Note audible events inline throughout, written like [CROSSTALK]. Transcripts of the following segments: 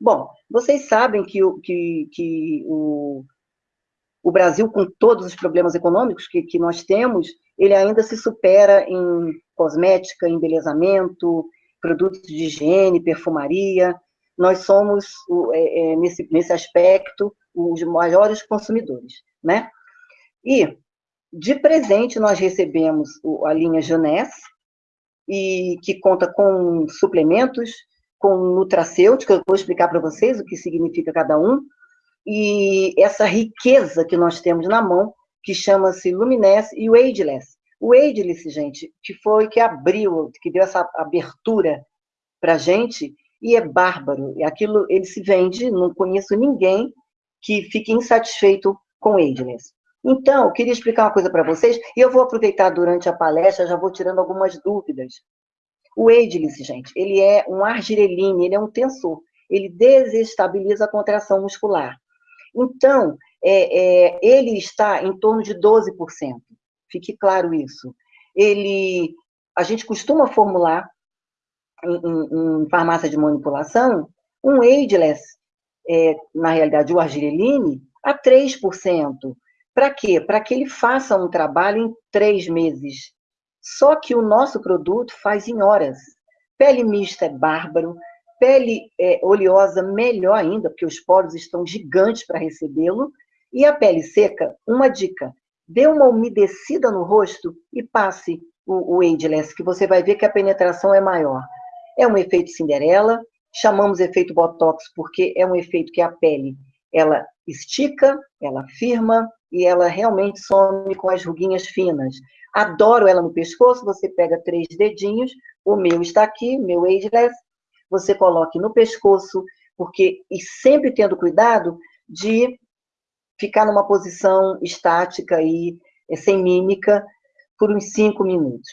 Bom, vocês sabem que, o, que, que o, o Brasil, com todos os problemas econômicos que, que nós temos, ele ainda se supera em cosmética, embelezamento, produtos de higiene, perfumaria. Nós somos, é, é, nesse, nesse aspecto, os maiores consumidores, né? E, de presente, nós recebemos a linha Jeunesse, e que conta com suplementos, com nutracêutica, eu vou explicar para vocês o que significa cada um, e essa riqueza que nós temos na mão, que chama-se Luminesse e o Ageless. O Ageless, gente, que foi que abriu, que deu essa abertura para a gente, e é bárbaro. E aquilo, ele se vende, não conheço ninguém que fique insatisfeito com Ageless. Então, eu queria explicar uma coisa para vocês, e eu vou aproveitar durante a palestra, já vou tirando algumas dúvidas. O Ageless, gente, ele é um argireline, ele é um tensor. Ele desestabiliza a contração muscular. Então, é, é, ele está em torno de 12%. Fique claro isso. Ele, a gente costuma formular em, em, em farmácia de manipulação um ageless, é, na realidade o argireline, a 3%. Para quê? Para que ele faça um trabalho em três meses. Só que o nosso produto faz em horas. Pele mista é bárbaro, pele é, oleosa melhor ainda, porque os poros estão gigantes para recebê-lo. E a pele seca, uma dica: dê uma umedecida no rosto e passe o, o Ageless, que você vai ver que a penetração é maior. É um efeito Cinderela, chamamos efeito Botox porque é um efeito que a pele ela estica, ela firma e ela realmente some com as ruguinhas finas. Adoro ela no pescoço, você pega três dedinhos, o meu está aqui, meu Ageless, você coloque no pescoço, porque, e sempre tendo cuidado de ficar numa posição estática e é, sem mímica por uns cinco minutos.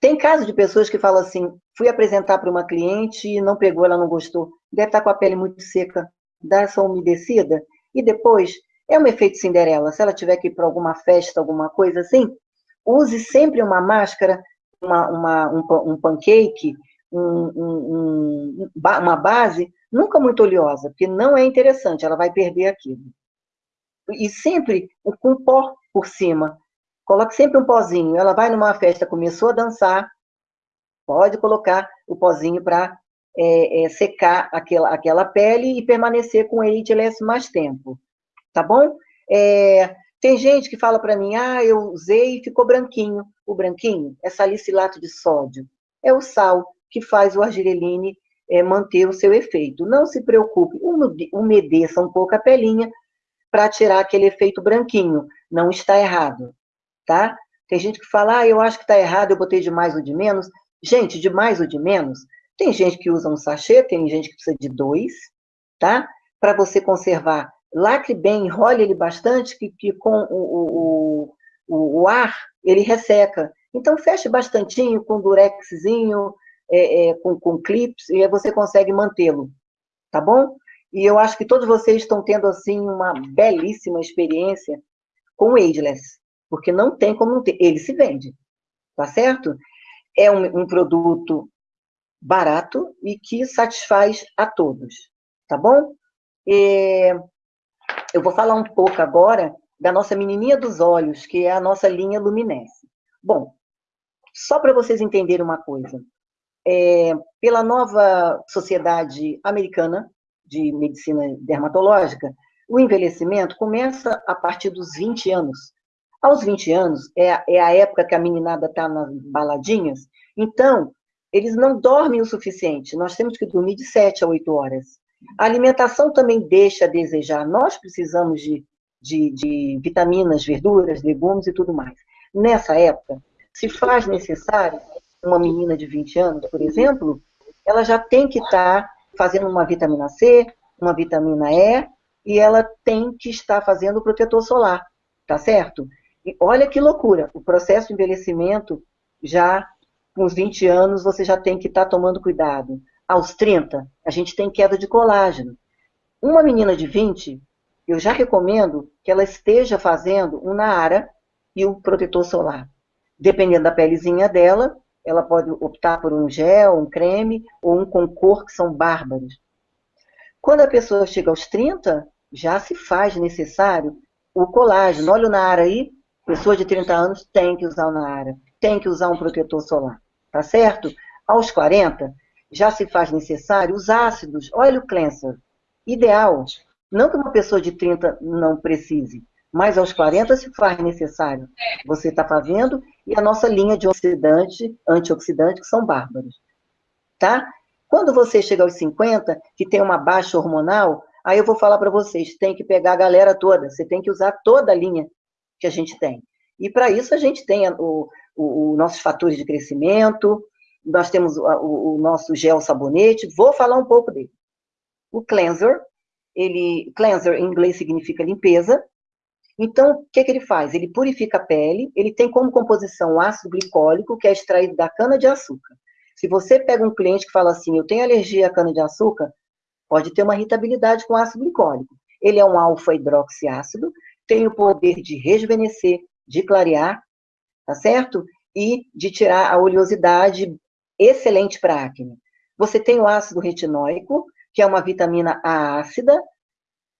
Tem casos de pessoas que falam assim, fui apresentar para uma cliente e não pegou, ela não gostou, deve estar com a pele muito seca, dá essa umedecida, e depois, é um efeito Cinderela, se ela tiver que ir para alguma festa, alguma coisa assim, use sempre uma máscara, uma, uma um, um pancake, um, um, uma base nunca muito oleosa, porque não é interessante, ela vai perder aquilo. E sempre com pó por cima. Coloque sempre um pozinho. Ela vai numa festa, começou a dançar, pode colocar o pozinho para é, é, secar aquela, aquela pele e permanecer com ele mais tempo. Tá bom? É, tem gente que fala para mim, ah, eu usei e ficou branquinho. O branquinho é salicilato de sódio. É o sal que faz o argireline é, manter o seu efeito. Não se preocupe, umedeça um pouco a pelinha para tirar aquele efeito branquinho. Não está errado, tá? Tem gente que fala, ah, eu acho que está errado, eu botei de mais ou de menos. Gente, de mais ou de menos, tem gente que usa um sachê, tem gente que precisa de dois, tá? Para você conservar. Lacre bem, enrole ele bastante, que, que com o, o, o, o ar ele resseca. Então, feche bastantinho com durexzinho, é, é, com, com clips, e aí você consegue mantê-lo, tá bom? E eu acho que todos vocês estão tendo, assim, uma belíssima experiência com o Ageless, porque não tem como não ter. Ele se vende, tá certo? É um, um produto barato e que satisfaz a todos, tá bom? E eu vou falar um pouco agora da nossa menininha dos olhos, que é a nossa linha Luminesse. Bom, só para vocês entenderem uma coisa, é, pela nova Sociedade Americana de Medicina Dermatológica, o envelhecimento começa a partir dos 20 anos. Aos 20 anos, é, é a época que a meninada está nas baladinhas, então, eles não dormem o suficiente, nós temos que dormir de 7 a 8 horas. A alimentação também deixa a desejar, nós precisamos de, de, de vitaminas, verduras, legumes e tudo mais. Nessa época, se faz necessário uma menina de 20 anos, por exemplo, ela já tem que estar tá fazendo uma vitamina C, uma vitamina E, e ela tem que estar fazendo o protetor solar, tá certo? E olha que loucura, o processo de envelhecimento, já com os 20 anos, você já tem que estar tá tomando cuidado. Aos 30, a gente tem queda de colágeno. Uma menina de 20, eu já recomendo que ela esteja fazendo um Naara e um protetor solar. Dependendo da pelezinha dela, ela pode optar por um gel, um creme ou um com cor, que são bárbaros. Quando a pessoa chega aos 30, já se faz necessário o colágeno. Olha o Nara aí, pessoa de 30 anos tem que usar o Nara, tem que usar um protetor solar, tá certo? Aos 40, já se faz necessário os ácidos. Olha o cleanser, ideal. Não que uma pessoa de 30 não precise, mas aos 40 se faz necessário. Você está fazendo, e a nossa linha de oxidante, antioxidante, que são bárbaros. Tá? Quando você chega aos 50, que tem uma baixa hormonal, aí eu vou falar para vocês, tem que pegar a galera toda, você tem que usar toda a linha que a gente tem. E para isso a gente tem o, o, o, nossos fatores de crescimento, nós temos o, o, nosso gel sabonete, vou falar um pouco dele. O cleanser, ele, cleanser em inglês significa limpeza, então, o que, que ele faz? Ele purifica a pele, ele tem como composição o ácido glicólico, que é extraído da cana-de-açúcar. Se você pega um cliente que fala assim, eu tenho alergia à cana-de-açúcar, pode ter uma irritabilidade com ácido glicólico. Ele é um alfa-hidroxiácido, tem o poder de rejuvenescer, de clarear, tá certo? E de tirar a oleosidade, excelente para acne. Você tem o ácido retinóico, que é uma vitamina A ácida,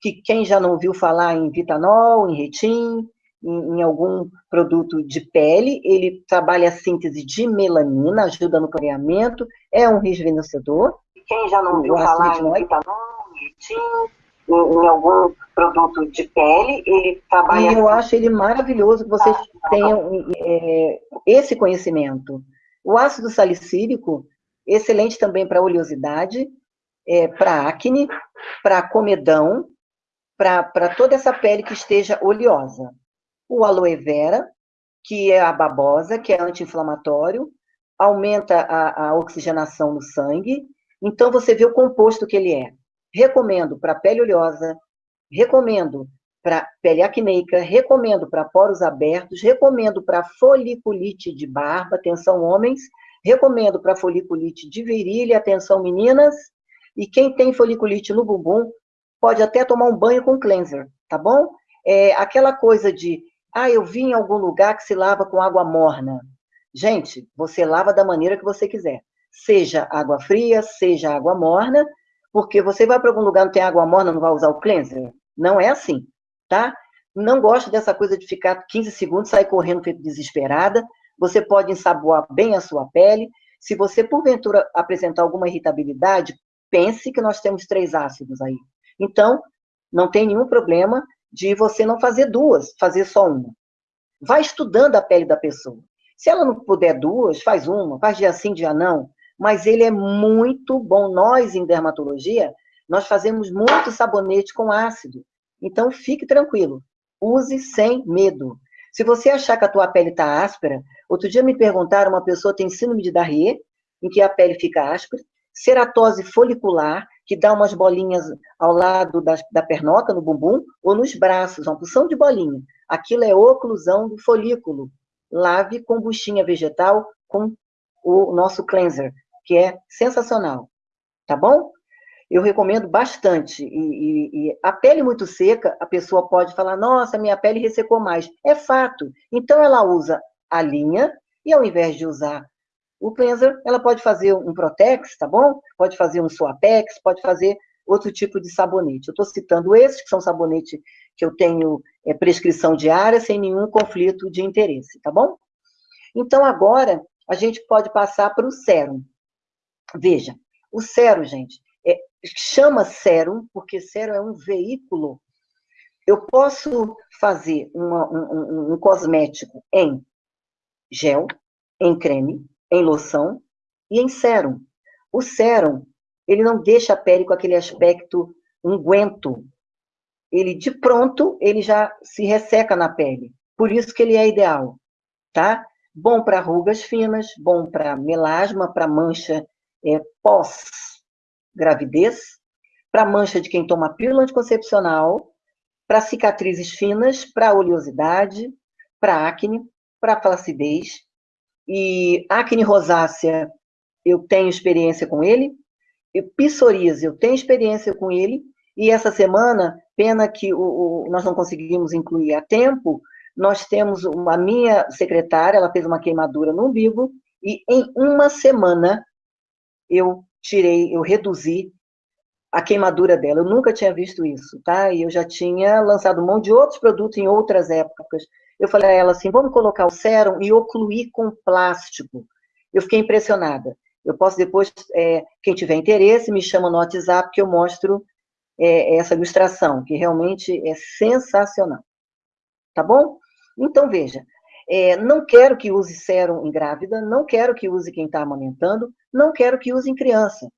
que quem já não ouviu falar em vitanol, em retin, em, em, algum produto de pele, ele trabalha a síntese de melanina, ajuda no clareamento, é um rejuvenescedor. Quem já não ouviu falar em vitanol, em retin, em, em, algum produto de pele, ele trabalha... E eu acho ele maravilhoso que vocês ah, tá tenham é, esse conhecimento. O ácido salicílico, excelente também para oleosidade, é, para acne, para comedão, para toda essa pele que esteja oleosa. O aloe vera, que é a babosa, que é anti-inflamatório, aumenta a, a oxigenação no sangue. Então, você vê o composto que ele é. Recomendo para pele oleosa, recomendo para pele acneica, recomendo para poros abertos, recomendo para foliculite de barba, atenção homens, recomendo para foliculite de virilha, atenção meninas, e quem tem foliculite no bumbum, pode até tomar um banho com cleanser, tá bom? É, aquela coisa de, ah, eu vi em algum lugar que se lava com água morna. Gente, você lava da maneira que você quiser. Seja água fria, seja água morna, porque você vai para algum lugar não tem água morna, não vai usar o cleanser? Não é assim, tá? Não gosto dessa coisa de ficar 15 segundos, sair correndo feito desesperada. Você pode ensaboar bem a sua pele. Se você, porventura, apresentar alguma irritabilidade, pense que nós temos três ácidos aí. Então, não tem nenhum problema de você não fazer duas, fazer só uma. Vai estudando a pele da pessoa. Se ela não puder duas, faz uma, faz dia sim, dia não. Mas ele é muito bom. Nós, em dermatologia, nós fazemos muito sabonete com ácido. Então, fique tranquilo. Use sem medo. Se você achar que a tua pele está áspera, outro dia me perguntaram, uma pessoa tem síndrome de Darrier, em que a pele fica áspera, ceratose folicular, que dá umas bolinhas ao lado da, da pernoca, no bumbum, ou nos braços, uma porção de bolinha. Aquilo é oclusão do folículo. Lave com buchinha vegetal com o nosso cleanser, que é sensacional. Tá bom? Eu recomendo bastante. E, e, e, a pele muito seca, a pessoa pode falar, nossa, minha pele ressecou mais. É fato. Então, ela usa a linha, e ao invés de usar o cleanser, ela pode fazer um Protex, tá bom? Pode fazer um Suapex, pode fazer outro tipo de sabonete. Eu estou citando esses, que são sabonete que eu tenho é, prescrição diária, sem nenhum conflito de interesse, tá bom? Então, agora, a gente pode passar para o sérum. Veja, o sérum, gente, chama sérum, porque sérum é um veículo. Eu posso fazer uma, um, um, cosmético em gel, em creme, em loção e em sérum. O sérum, ele não deixa a pele com aquele aspecto unguento. Ele, de pronto, ele já se resseca na pele. Por isso que ele é ideal, tá? Bom para rugas finas, bom para melasma, para mancha é, pós-gravidez, para mancha de quem toma pílula anticoncepcional, para cicatrizes finas, para oleosidade, para acne, para flacidez, e acne rosácea, eu tenho experiência com ele. E psoríase, eu tenho experiência com ele. E essa semana, pena que o, o, nós não conseguimos incluir a tempo, nós temos uma minha secretária, ela fez uma queimadura no umbigo, e em uma semana eu tirei, eu reduzi a queimadura dela. Eu nunca tinha visto isso, tá? E eu já tinha lançado mão de outros produtos em outras épocas. Eu falei a ela assim, vamos colocar o sérum e ocluir com plástico. Eu fiquei impressionada. Eu posso depois, é, quem tiver interesse, me chama no WhatsApp que eu mostro é, essa ilustração, que realmente é sensacional. Tá bom? Então, veja, é, não quero que use sérum em grávida, não quero que use quem está amamentando, não quero que use em criança.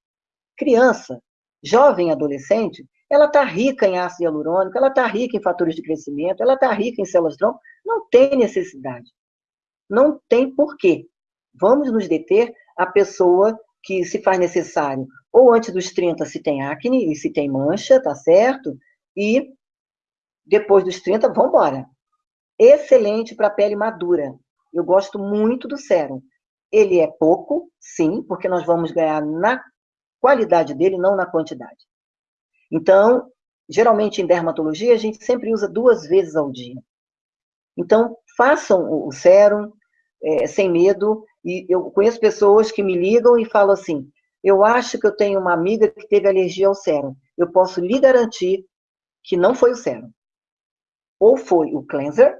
Criança, jovem adolescente, ela está rica em ácido hialurônico, ela está rica em fatores de crescimento, ela está rica em células tronco, não tem necessidade. Não tem porquê. Vamos nos deter a pessoa que se faz necessário, ou antes dos 30 se tem acne e se tem mancha, tá certo? E depois dos 30, vamos embora. Excelente para pele madura. Eu gosto muito do sérum. Ele é pouco, sim, porque nós vamos ganhar na qualidade dele, não na quantidade. Então, geralmente em dermatologia, a gente sempre usa duas vezes ao dia. Então, façam o sérum é, sem medo. E eu conheço pessoas que me ligam e falam assim: eu acho que eu tenho uma amiga que teve alergia ao sérum. Eu posso lhe garantir que não foi o sérum. Ou foi o cleanser,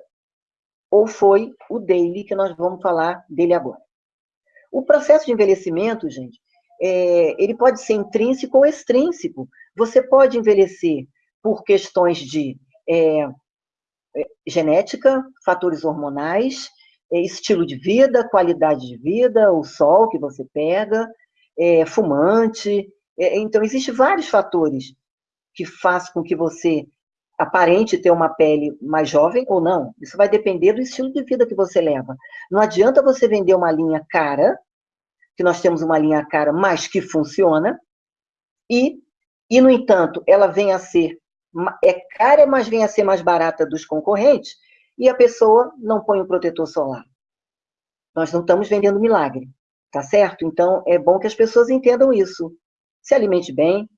ou foi o daily, que nós vamos falar dele agora. O processo de envelhecimento, gente, é, ele pode ser intrínseco ou extrínseco. Você pode envelhecer por questões de é, é, genética, fatores hormonais, é, estilo de vida, qualidade de vida, o sol que você pega, é, fumante. É, então, existem vários fatores que fazem com que você aparente ter uma pele mais jovem ou não. Isso vai depender do estilo de vida que você leva. Não adianta você vender uma linha cara que nós temos uma linha cara, mas que funciona, e, e no entanto, ela vem a ser, é cara, mas vem a ser mais barata dos concorrentes, e a pessoa não põe o protetor solar. Nós não estamos vendendo milagre, tá certo? Então, é bom que as pessoas entendam isso. Se alimente bem,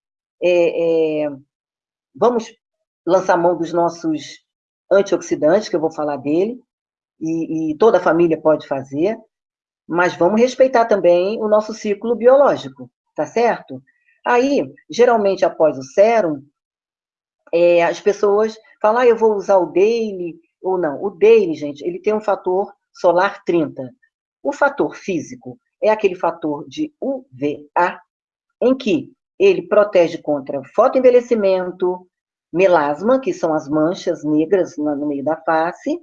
é, é, vamos lançar mão dos nossos antioxidantes, que eu vou falar dele, e, e toda a família pode fazer, mas vamos respeitar também o nosso ciclo biológico, tá certo? Aí, geralmente, após o sérum, é, as pessoas falam, ah, eu vou usar o daily, ou não. O daily, gente, ele tem um fator solar 30. O fator físico é aquele fator de UVA, em que ele protege contra fotoenvelhecimento, melasma, que são as manchas negras no meio da face.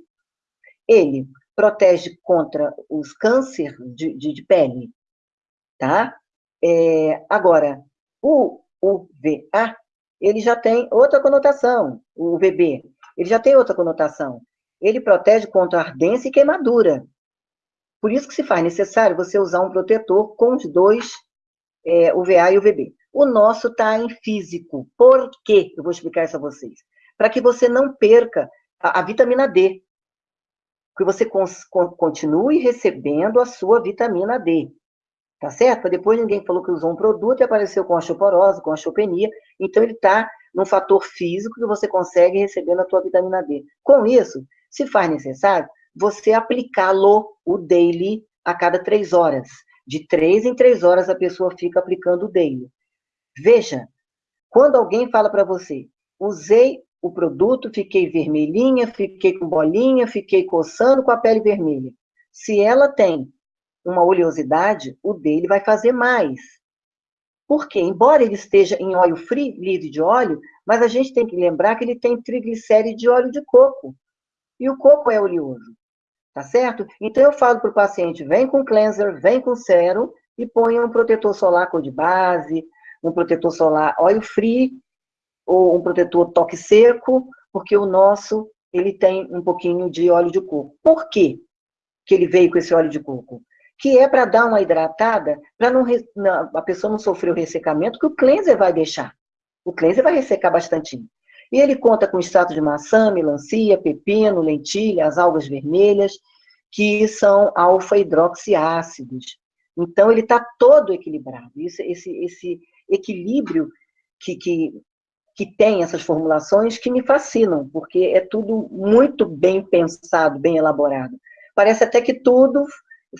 Ele protege contra os cânceres de, de, de pele, tá? É, agora, o UVA, ele já tem outra conotação, o UVB, ele já tem outra conotação. Ele protege contra ardência e queimadura. Por isso que se faz necessário você usar um protetor com os dois, é, UVA e UVB. O nosso está em físico. Por quê? Eu vou explicar isso a vocês. Para que você não perca a, a vitamina D que você continue recebendo a sua vitamina D. Tá certo? Depois ninguém falou que usou um produto e apareceu com osteoporose, com osteopenia. Então, ele está num fator físico que você consegue receber na sua vitamina D. Com isso, se faz necessário, você aplicá-lo, o daily, a cada três horas. De três em três horas a pessoa fica aplicando o daily. Veja, quando alguém fala para você, usei o produto, fiquei vermelhinha, fiquei com bolinha, fiquei coçando com a pele vermelha. Se ela tem uma oleosidade, o dele vai fazer mais. Porque, embora ele esteja em óleo free, livre de óleo, mas a gente tem que lembrar que ele tem triglicéride de óleo de coco. E o coco é oleoso. Tá certo? Então, eu falo para o paciente, vem com cleanser, vem com sérum e ponha um protetor solar cor de base, um protetor solar óleo free, ou um protetor toque seco, porque o nosso ele tem um pouquinho de óleo de coco. Por quê que ele veio com esse óleo de coco? Que é para dar uma hidratada, para não, não, a pessoa não sofrer o ressecamento que o cleanser vai deixar. O cleanser vai ressecar bastante. E ele conta com extrato de maçã, melancia, pepino, lentilha, as algas vermelhas, que são alfa-hidroxiácidos. Então, ele está todo equilibrado. Isso, esse, esse equilíbrio que, que que tem essas formulações que me fascinam, porque é tudo muito bem pensado, bem elaborado. Parece até que tudo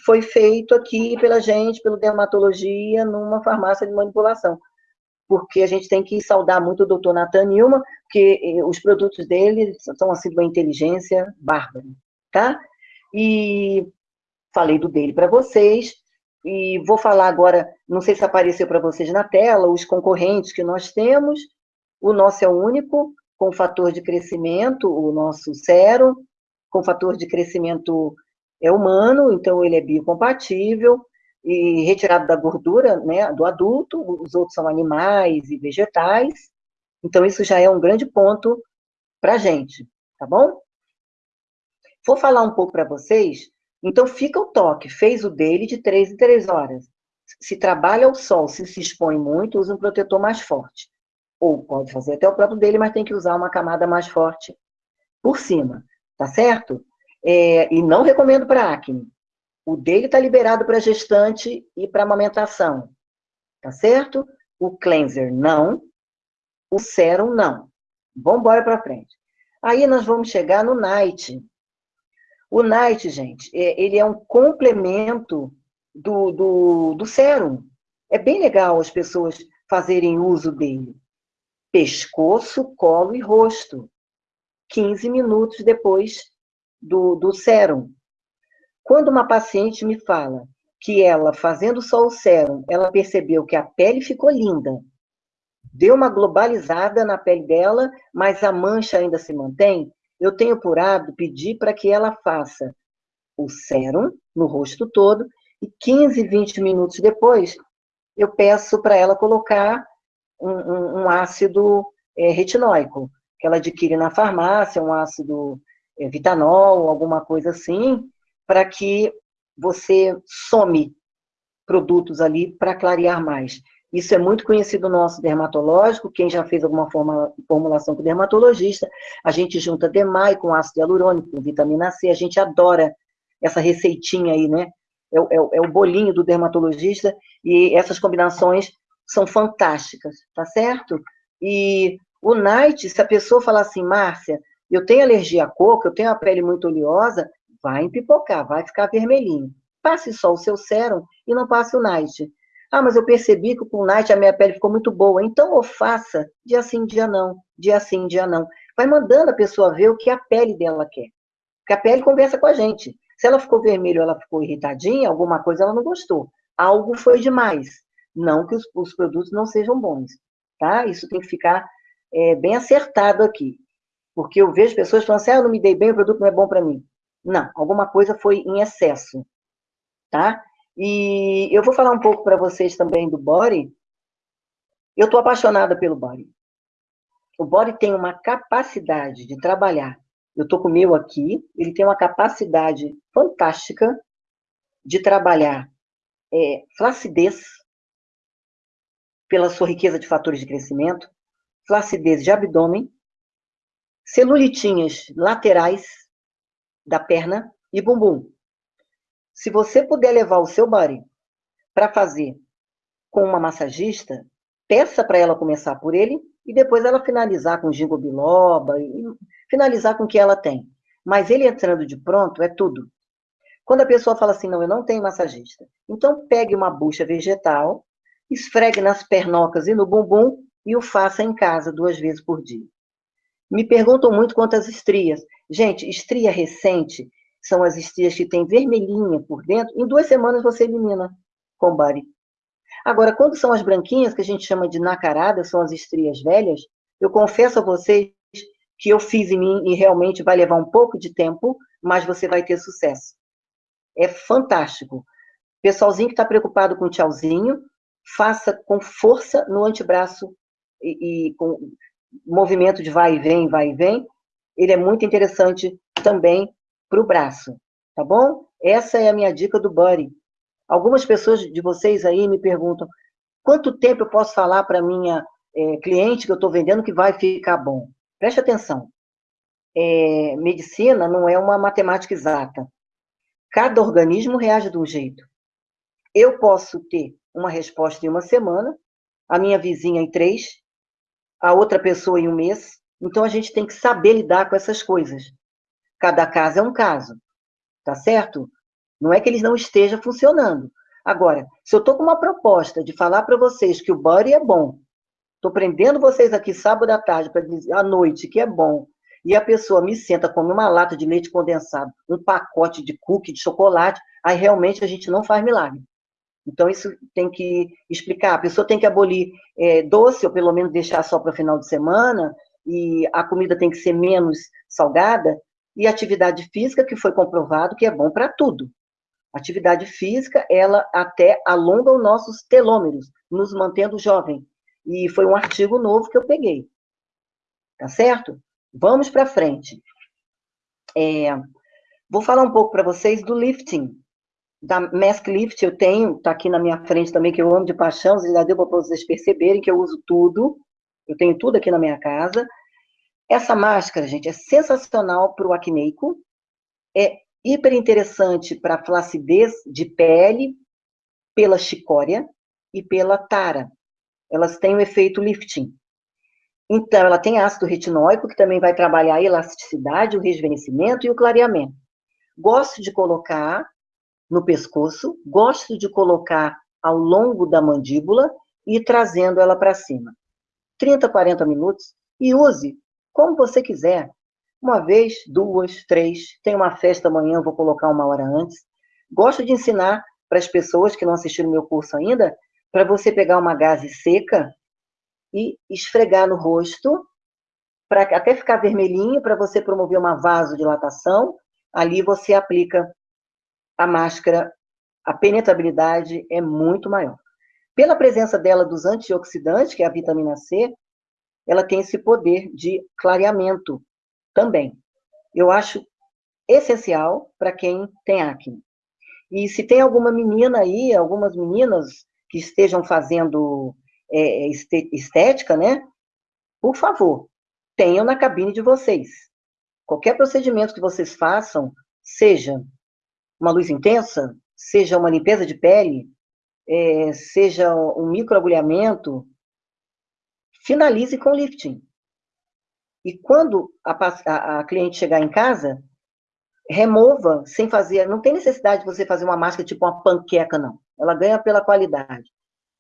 foi feito aqui pela gente, pelo dermatologia, numa farmácia de manipulação. porque a gente tem que saudar muito o doutor Nathan Nilma, porque eh, os produtos dele são assim de uma inteligência bárbara, tá? E falei do dele para vocês, e vou falar agora, não sei se apareceu para vocês na tela, os concorrentes que nós temos, o nosso é o único, com fator de crescimento, o nosso Cero, com fator de crescimento é humano, então ele é biocompatível, e retirado da gordura né, do adulto, os outros são animais e vegetais, então isso já é um grande ponto para a gente, tá bom? Vou falar um pouco para vocês, então fica o toque, fez o dele de três em três horas. Se trabalha ao sol, se se expõe muito, usa um protetor mais forte. Ou pode fazer até o próprio dele, mas tem que usar uma camada mais forte por cima, tá certo? É, e não recomendo para acne. O dele está liberado para gestante e para amamentação. Tá certo? O cleanser, não. O sérum, não. Vamos embora para frente. Aí nós vamos chegar no night. O night, gente, é, ele é um complemento do, do, do sérum. É bem legal as pessoas fazerem uso dele. Pescoço, colo e rosto. 15 minutos depois do, do sérum. Quando uma paciente me fala que ela, fazendo só o sérum, ela percebeu que a pele ficou linda, deu uma globalizada na pele dela, mas a mancha ainda se mantém, eu tenho por hábito pedir para que ela faça o sérum no rosto todo e 15, 20 minutos depois, eu peço para ela colocar um, um, um ácido é, retinóico, que ela adquire na farmácia, um ácido é, vitanol, alguma coisa assim, para que você some produtos ali para clarear mais. Isso é muito conhecido no nosso dermatológico, quem já fez alguma formulação com dermatologista, a gente junta DMAI com ácido hialurônico, vitamina C, a gente adora essa receitinha aí, né? É, é, é o bolinho do dermatologista, e essas combinações são fantásticas, tá certo? E o night, se a pessoa falar assim, Márcia, eu tenho alergia a coco, eu tenho a pele muito oleosa, vai empipocar, vai ficar vermelhinho. Passe só o seu sérum e não passe o night. Ah, mas eu percebi que com o night a minha pele ficou muito boa. Então, ou faça dia sim, dia não, dia sim, dia não. Vai mandando a pessoa ver o que a pele dela quer. Porque a pele conversa com a gente. Se ela ficou vermelha ela ficou irritadinha, alguma coisa ela não gostou. Algo foi demais. Não que os, os produtos não sejam bons, tá? Isso tem que ficar é, bem acertado aqui. Porque eu vejo pessoas falando assim, ah, eu não me dei bem, o produto não é bom para mim. Não, alguma coisa foi em excesso, tá? E eu vou falar um pouco para vocês também do body. Eu estou apaixonada pelo body. O body tem uma capacidade de trabalhar. Eu estou com o meu aqui, ele tem uma capacidade fantástica de trabalhar é, flacidez, pela sua riqueza de fatores de crescimento, flacidez de abdômen, celulitinhas laterais, da perna e bumbum. Se você puder levar o seu body para fazer com uma massagista, peça para ela começar por ele e depois ela finalizar com ginkgo biloba e finalizar com o que ela tem. Mas ele entrando de pronto é tudo. Quando a pessoa fala assim, não, eu não tenho massagista, então pegue uma bucha vegetal, esfregue nas pernocas e no bumbum e o faça em casa duas vezes por dia. Me perguntam muito quantas estrias. Gente, estria recente são as estrias que têm vermelhinha por dentro. Em duas semanas você elimina com bari. Agora, quando são as branquinhas, que a gente chama de nacarada, são as estrias velhas, eu confesso a vocês que eu fiz em mim e realmente vai levar um pouco de tempo, mas você vai ter sucesso. É fantástico. Pessoalzinho que está preocupado com o tchauzinho, faça com força no antebraço e, e com movimento de vai e vem, vai e vem, ele é muito interessante também para o braço, tá bom? Essa é a minha dica do Buddy. Algumas pessoas de vocês aí me perguntam, quanto tempo eu posso falar para minha é, cliente que eu estou vendendo que vai ficar bom? Preste atenção. É, medicina não é uma matemática exata. Cada organismo reage de um jeito. Eu posso ter uma resposta em uma semana, a minha vizinha em três, a outra pessoa em um mês. Então, a gente tem que saber lidar com essas coisas. Cada caso é um caso, tá certo? Não é que eles não estejam funcionando. Agora, se eu estou com uma proposta de falar para vocês que o body é bom, Estou prendendo vocês aqui sábado à tarde, para à noite, que é bom. E a pessoa me senta, come uma lata de leite condensado, um pacote de cookie, de chocolate, aí realmente a gente não faz milagre. Então, isso tem que explicar. A pessoa tem que abolir é, doce, ou pelo menos deixar só para o final de semana, e a comida tem que ser menos salgada, e atividade física, que foi comprovado que é bom para tudo. Atividade física, ela até alonga os nossos telômeros, nos mantendo jovem. E foi um artigo novo que eu peguei. Tá certo? Vamos para frente. É, vou falar um pouco para vocês do lifting. Da Mask Lift eu tenho, tá aqui na minha frente também, que eu amo de paixão, já deu para vocês perceberem que eu uso tudo. Eu tenho tudo aqui na minha casa. Essa máscara, gente, é sensacional para o acneico, é hiper interessante para flacidez de pele, pela chicória e pela tara. Elas têm o efeito lifting. Então, ela tem ácido retinóico, que também vai trabalhar a elasticidade, o rejuvenescimento e o clareamento. Gosto de colocar no pescoço, gosto de colocar ao longo da mandíbula e trazendo ela para cima. 30, 40 minutos e use como você quiser. Uma vez, duas, três. Tem uma festa amanhã, vou colocar uma hora antes. Gosto de ensinar para as pessoas que não assistiram meu curso ainda, para você pegar uma gaze seca e esfregar no rosto, para até ficar vermelhinho, para você promover uma vasodilatação. Ali você aplica a máscara, a penetrabilidade é muito maior. Pela presença dela dos antioxidantes, que é a vitamina C, ela tem esse poder de clareamento também. Eu acho essencial para quem tem acne. E se tem alguma menina aí, algumas meninas que estejam fazendo é, estética, né? Por favor, tenham na cabine de vocês. Qualquer procedimento que vocês façam, seja uma luz intensa, seja uma limpeza de pele, é, seja um microagulhamento, finalize com lifting. E quando a, a, a, cliente chegar em casa, remova sem fazer, não tem necessidade de você fazer uma máscara tipo uma panqueca, não. Ela ganha pela qualidade.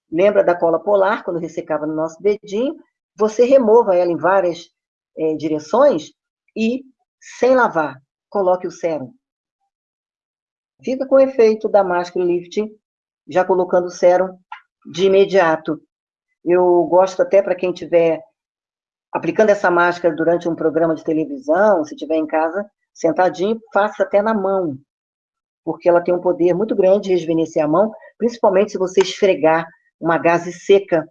Lembra da cola polar, quando ressecava no nosso dedinho? Você remova ela em várias é, direções e, sem lavar, coloque o sérum. Fica com o efeito da máscara lifting, já colocando o sérum de imediato. Eu gosto até para quem estiver aplicando essa máscara durante um programa de televisão, se estiver em casa, sentadinho, faça até na mão, porque ela tem um poder muito grande de rejuvenescer a mão, principalmente se você esfregar uma gaze seca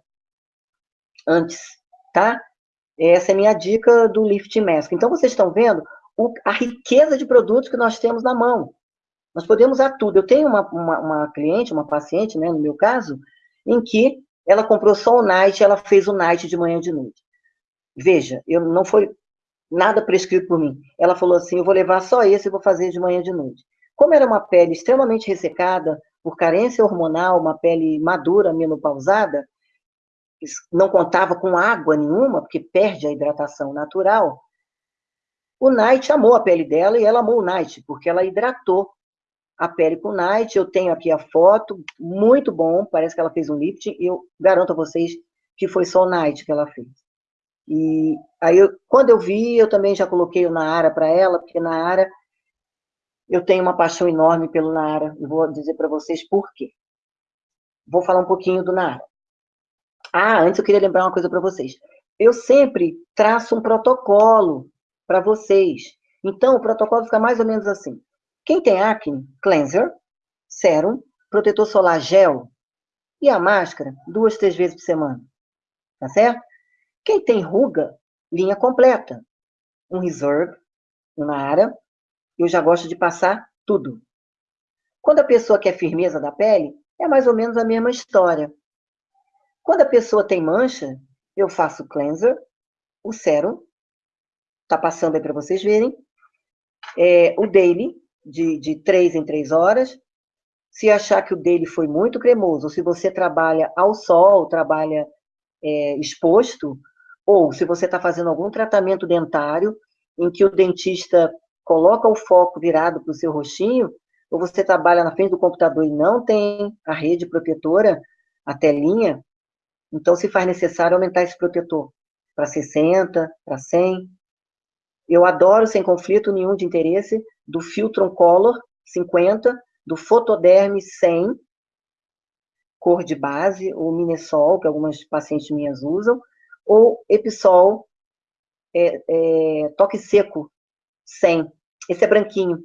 antes, tá? Essa é a minha dica do Lift Mask. Então, vocês estão vendo o, a riqueza de produtos que nós temos na mão. Nós podemos usar tudo. Eu tenho uma, uma, uma cliente, uma paciente, né, no meu caso, em que ela comprou só o night, ela fez o night de manhã e de noite. Veja, eu não foi nada prescrito por mim. Ela falou assim: eu vou levar só esse e vou fazer de manhã e de noite. Como era uma pele extremamente ressecada, por carência hormonal, uma pele madura, menopausada, não contava com água nenhuma, porque perde a hidratação natural, o Night amou a pele dela e ela amou o Night, porque ela hidratou a pele com Night, eu tenho aqui a foto, muito bom, parece que ela fez um lifting, e eu garanto a vocês que foi só o Night que ela fez. E aí, eu, quando eu vi, eu também já coloquei o Naara para ela, porque Naara, eu tenho uma paixão enorme pelo Naara, e vou dizer para vocês por quê. Vou falar um pouquinho do Naara. Ah, antes eu queria lembrar uma coisa para vocês. Eu sempre traço um protocolo para vocês. Então, o protocolo fica mais ou menos assim. Quem tem acne, cleanser, sérum, protetor solar gel e a máscara duas, três vezes por semana. Tá certo? Quem tem ruga, linha completa. Um reserve, uma área, eu já gosto de passar tudo. Quando a pessoa quer firmeza da pele, é mais ou menos a mesma história. Quando a pessoa tem mancha, eu faço cleanser, o sérum, tá passando aí para vocês verem, é, o daily, de, de três em três horas. Se achar que o dele foi muito cremoso, se você trabalha ao sol, trabalha é, exposto, ou se você está fazendo algum tratamento dentário, em que o dentista coloca o foco virado para o seu rostinho, ou você trabalha na frente do computador e não tem a rede protetora, a telinha, Então, se faz necessário aumentar esse protetor para 60, para 100. Eu adoro, sem conflito nenhum de interesse, do Filtron Color 50, do Fotoderm 100, cor de base, ou Minesol, que algumas pacientes minhas usam, ou Episol é, é, Toque Seco 100. Esse é branquinho.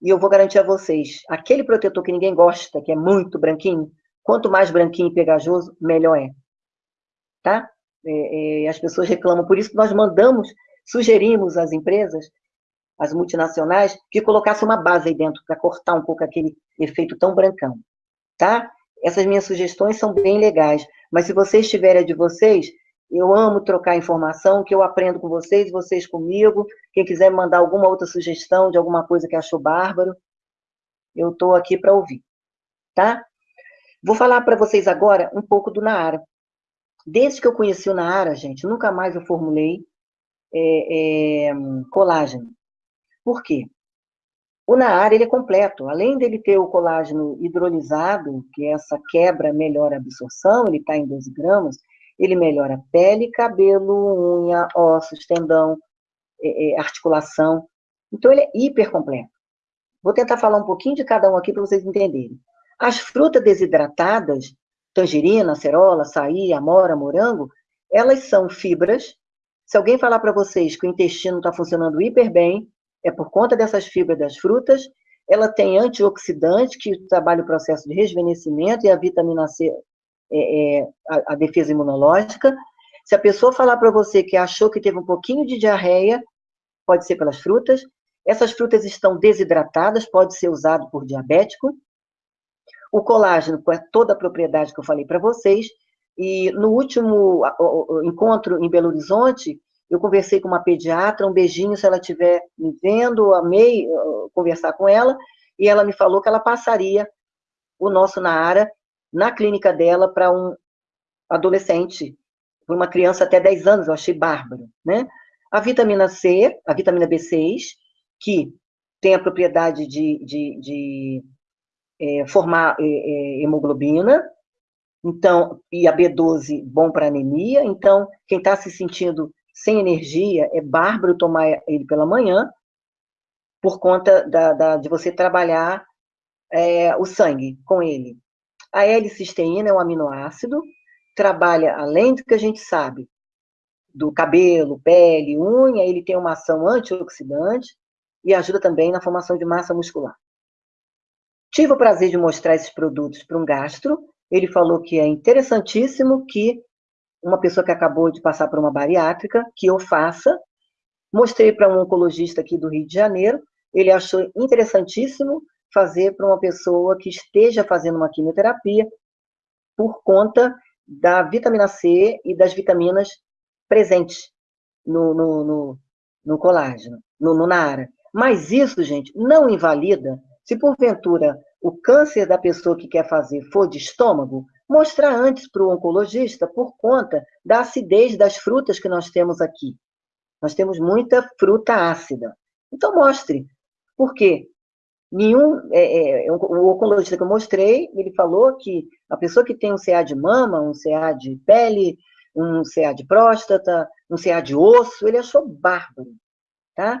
E eu vou garantir a vocês, aquele protetor que ninguém gosta, que é muito branquinho, quanto mais branquinho e pegajoso, melhor é. Tá? É, é, as pessoas reclamam, por isso que nós mandamos, sugerimos às empresas, as multinacionais, que colocasse uma base aí dentro, para cortar um pouco aquele efeito tão brancão. Tá? Essas minhas sugestões são bem legais, mas se vocês tiverem a de vocês, eu amo trocar informação, que eu aprendo com vocês, vocês comigo. Quem quiser me mandar alguma outra sugestão de alguma coisa que achou bárbaro, eu estou aqui para ouvir, tá? Vou falar para vocês agora um pouco do Naara. Desde que eu conheci o Naara, gente, nunca mais eu formulei é, é, colágeno. Por quê? O Naara, ele é completo. Além dele ter o colágeno hidrolisado, que é essa quebra melhora a absorção, ele está em 12 gramas, ele melhora pele, cabelo, unha, ossos, tendão, é, é, articulação. Então, ele é hiper completo. Vou tentar falar um pouquinho de cada um aqui para vocês entenderem. As frutas desidratadas, tangerina, acerola, açaí, amora, morango, elas são fibras. Se alguém falar para vocês que o intestino está funcionando hiper bem, é por conta dessas fibras das frutas. Ela tem antioxidante, que trabalha o processo de rejuvenescimento, e a vitamina C é, é, a, a, defesa imunológica. Se a pessoa falar para você que achou que teve um pouquinho de diarreia, pode ser pelas frutas. Essas frutas estão desidratadas, pode ser usado por diabético. O colágeno, com toda a propriedade que eu falei para vocês. E no último encontro em Belo Horizonte, eu conversei com uma pediatra, um beijinho se ela estiver me vendo, amei conversar com ela, e ela me falou que ela passaria o nosso Naara na clínica dela para um adolescente, para uma criança até 10 anos, eu achei bárbaro, né? A vitamina C, a vitamina B6, que tem a propriedade de, de, de é, formar é, hemoglobina, então, e a B12 bom para anemia, então, quem está se sentindo sem energia, é bárbaro tomar ele pela manhã, por conta da, da de você trabalhar é, o sangue com ele. A L-cisteína é um aminoácido, trabalha, além do que a gente sabe, do cabelo, pele, unha, ele tem uma ação antioxidante e ajuda também na formação de massa muscular. Tive o prazer de mostrar esses produtos para um gastro, ele falou que é interessantíssimo que uma pessoa que acabou de passar por uma bariátrica, que eu faça, mostrei para um oncologista aqui do Rio de Janeiro, ele achou interessantíssimo, fazer para uma pessoa que esteja fazendo uma quimioterapia por conta da vitamina C e das vitaminas presentes no, no, no, no colágeno, no, no NARA. Mas isso, gente, não invalida se porventura o câncer da pessoa que quer fazer for de estômago, mostrar antes para o oncologista por conta da acidez das frutas que nós temos aqui. Nós temos muita fruta ácida. Então, mostre. Por quê? Nenhum, é, é, o oncologista que eu mostrei, ele falou que a pessoa que tem um CA de mama, um CA de pele, um CA de próstata, um CA de osso, ele achou bárbaro, tá?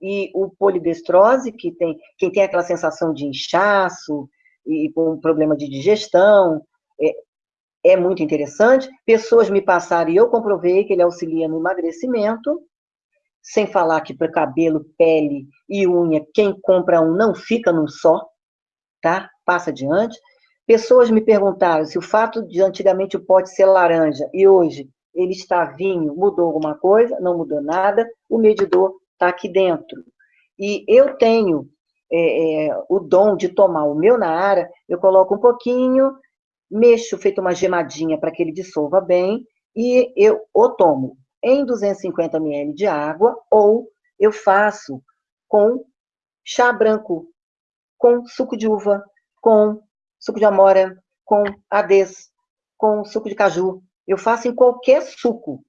E o polidestrose, que tem, quem tem aquela sensação de inchaço e com problema de digestão, é, é muito interessante. Pessoas me passaram e eu comprovei que ele auxilia no emagrecimento, sem falar que para cabelo, pele e unha, quem compra um não fica num só, tá? Passa adiante. Pessoas me perguntaram se o fato de antigamente o pote ser laranja e hoje ele está vinho, mudou alguma coisa? Não mudou nada. O medidor está aqui dentro. E eu tenho é, é, o dom de tomar o meu na área, eu coloco um pouquinho, mexo, feito uma gemadinha para que ele dissolva bem, e eu o tomo em 250 ml de água, ou eu faço com chá branco, com suco de uva, com suco de amora, com adês, com suco de caju. Eu faço em qualquer suco.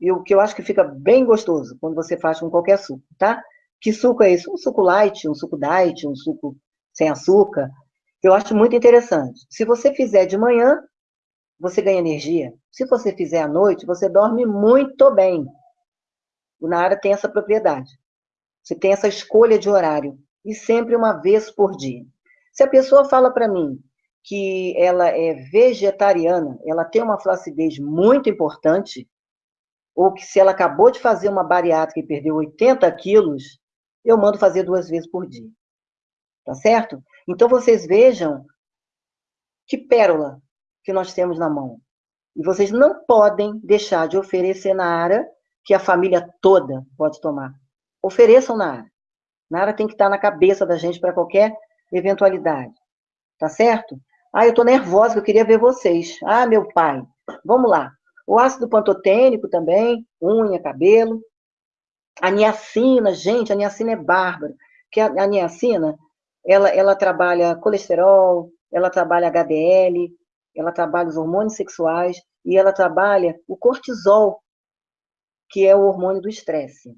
E o que eu acho que fica bem gostoso quando você faz com qualquer suco, tá? Que suco é esse? Um suco light, um suco diet, um suco sem açúcar. Eu acho muito interessante. Se você fizer de manhã, você ganha energia. Se você fizer à noite, você dorme muito bem. O Nara tem essa propriedade. Você tem essa escolha de horário. E sempre uma vez por dia. Se a pessoa fala para mim que ela é vegetariana, ela tem uma flacidez muito importante, ou que se ela acabou de fazer uma bariátrica e perdeu 80 quilos, eu mando fazer duas vezes por dia. Tá certo? Então vocês vejam que pérola que nós temos na mão. E vocês não podem deixar de oferecer na área que a família toda pode tomar. Ofereçam na área. Na área tem que estar na cabeça da gente para qualquer eventualidade. Tá certo? Ah, eu tô nervosa, eu queria ver vocês. Ah, meu pai. Vamos lá. O ácido pantotênico também, unha, cabelo. A niacina, gente, a niacina é bárbara. Que a, a niacina, ela, ela trabalha colesterol, ela trabalha HDL, ela trabalha os hormônios sexuais e ela trabalha o cortisol, que é o hormônio do estresse.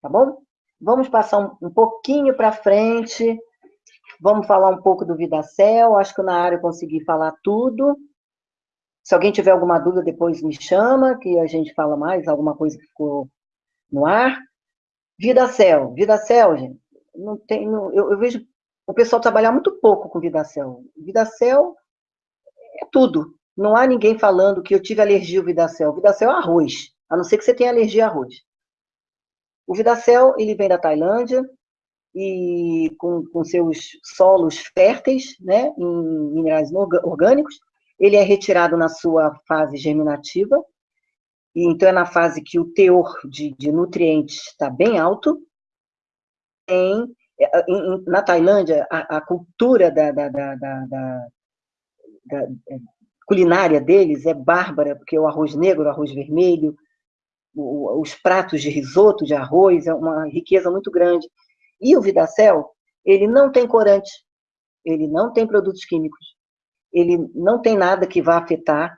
Tá bom? Vamos passar um, um pouquinho para frente. Vamos falar um pouco do Vidacel. Acho que na área eu consegui falar tudo. Se alguém tiver alguma dúvida, depois me chama, que a gente fala mais, alguma coisa que ficou no ar. Vidacel, Vidacel, gente, não tem, não, eu, eu, vejo o pessoal trabalhar muito pouco com Vidacel. Vidacel é tudo. Não há ninguém falando que eu tive alergia ao Vidacel. O Vidacel é arroz, a não ser que você tenha alergia a arroz. O Vidacel, ele vem da Tailândia, e com, com seus solos férteis, né, em minerais orgânicos, ele é retirado na sua fase germinativa, então é na fase que o teor de, de nutrientes está bem alto. Em, em, na Tailândia, a, a cultura da, da, da, da, é, culinária deles é bárbara, porque o arroz negro, o arroz vermelho, o, os pratos de risoto de arroz, é uma riqueza muito grande. E o Vidacel, ele não tem corante, ele não tem produtos químicos, ele não tem nada que vá afetar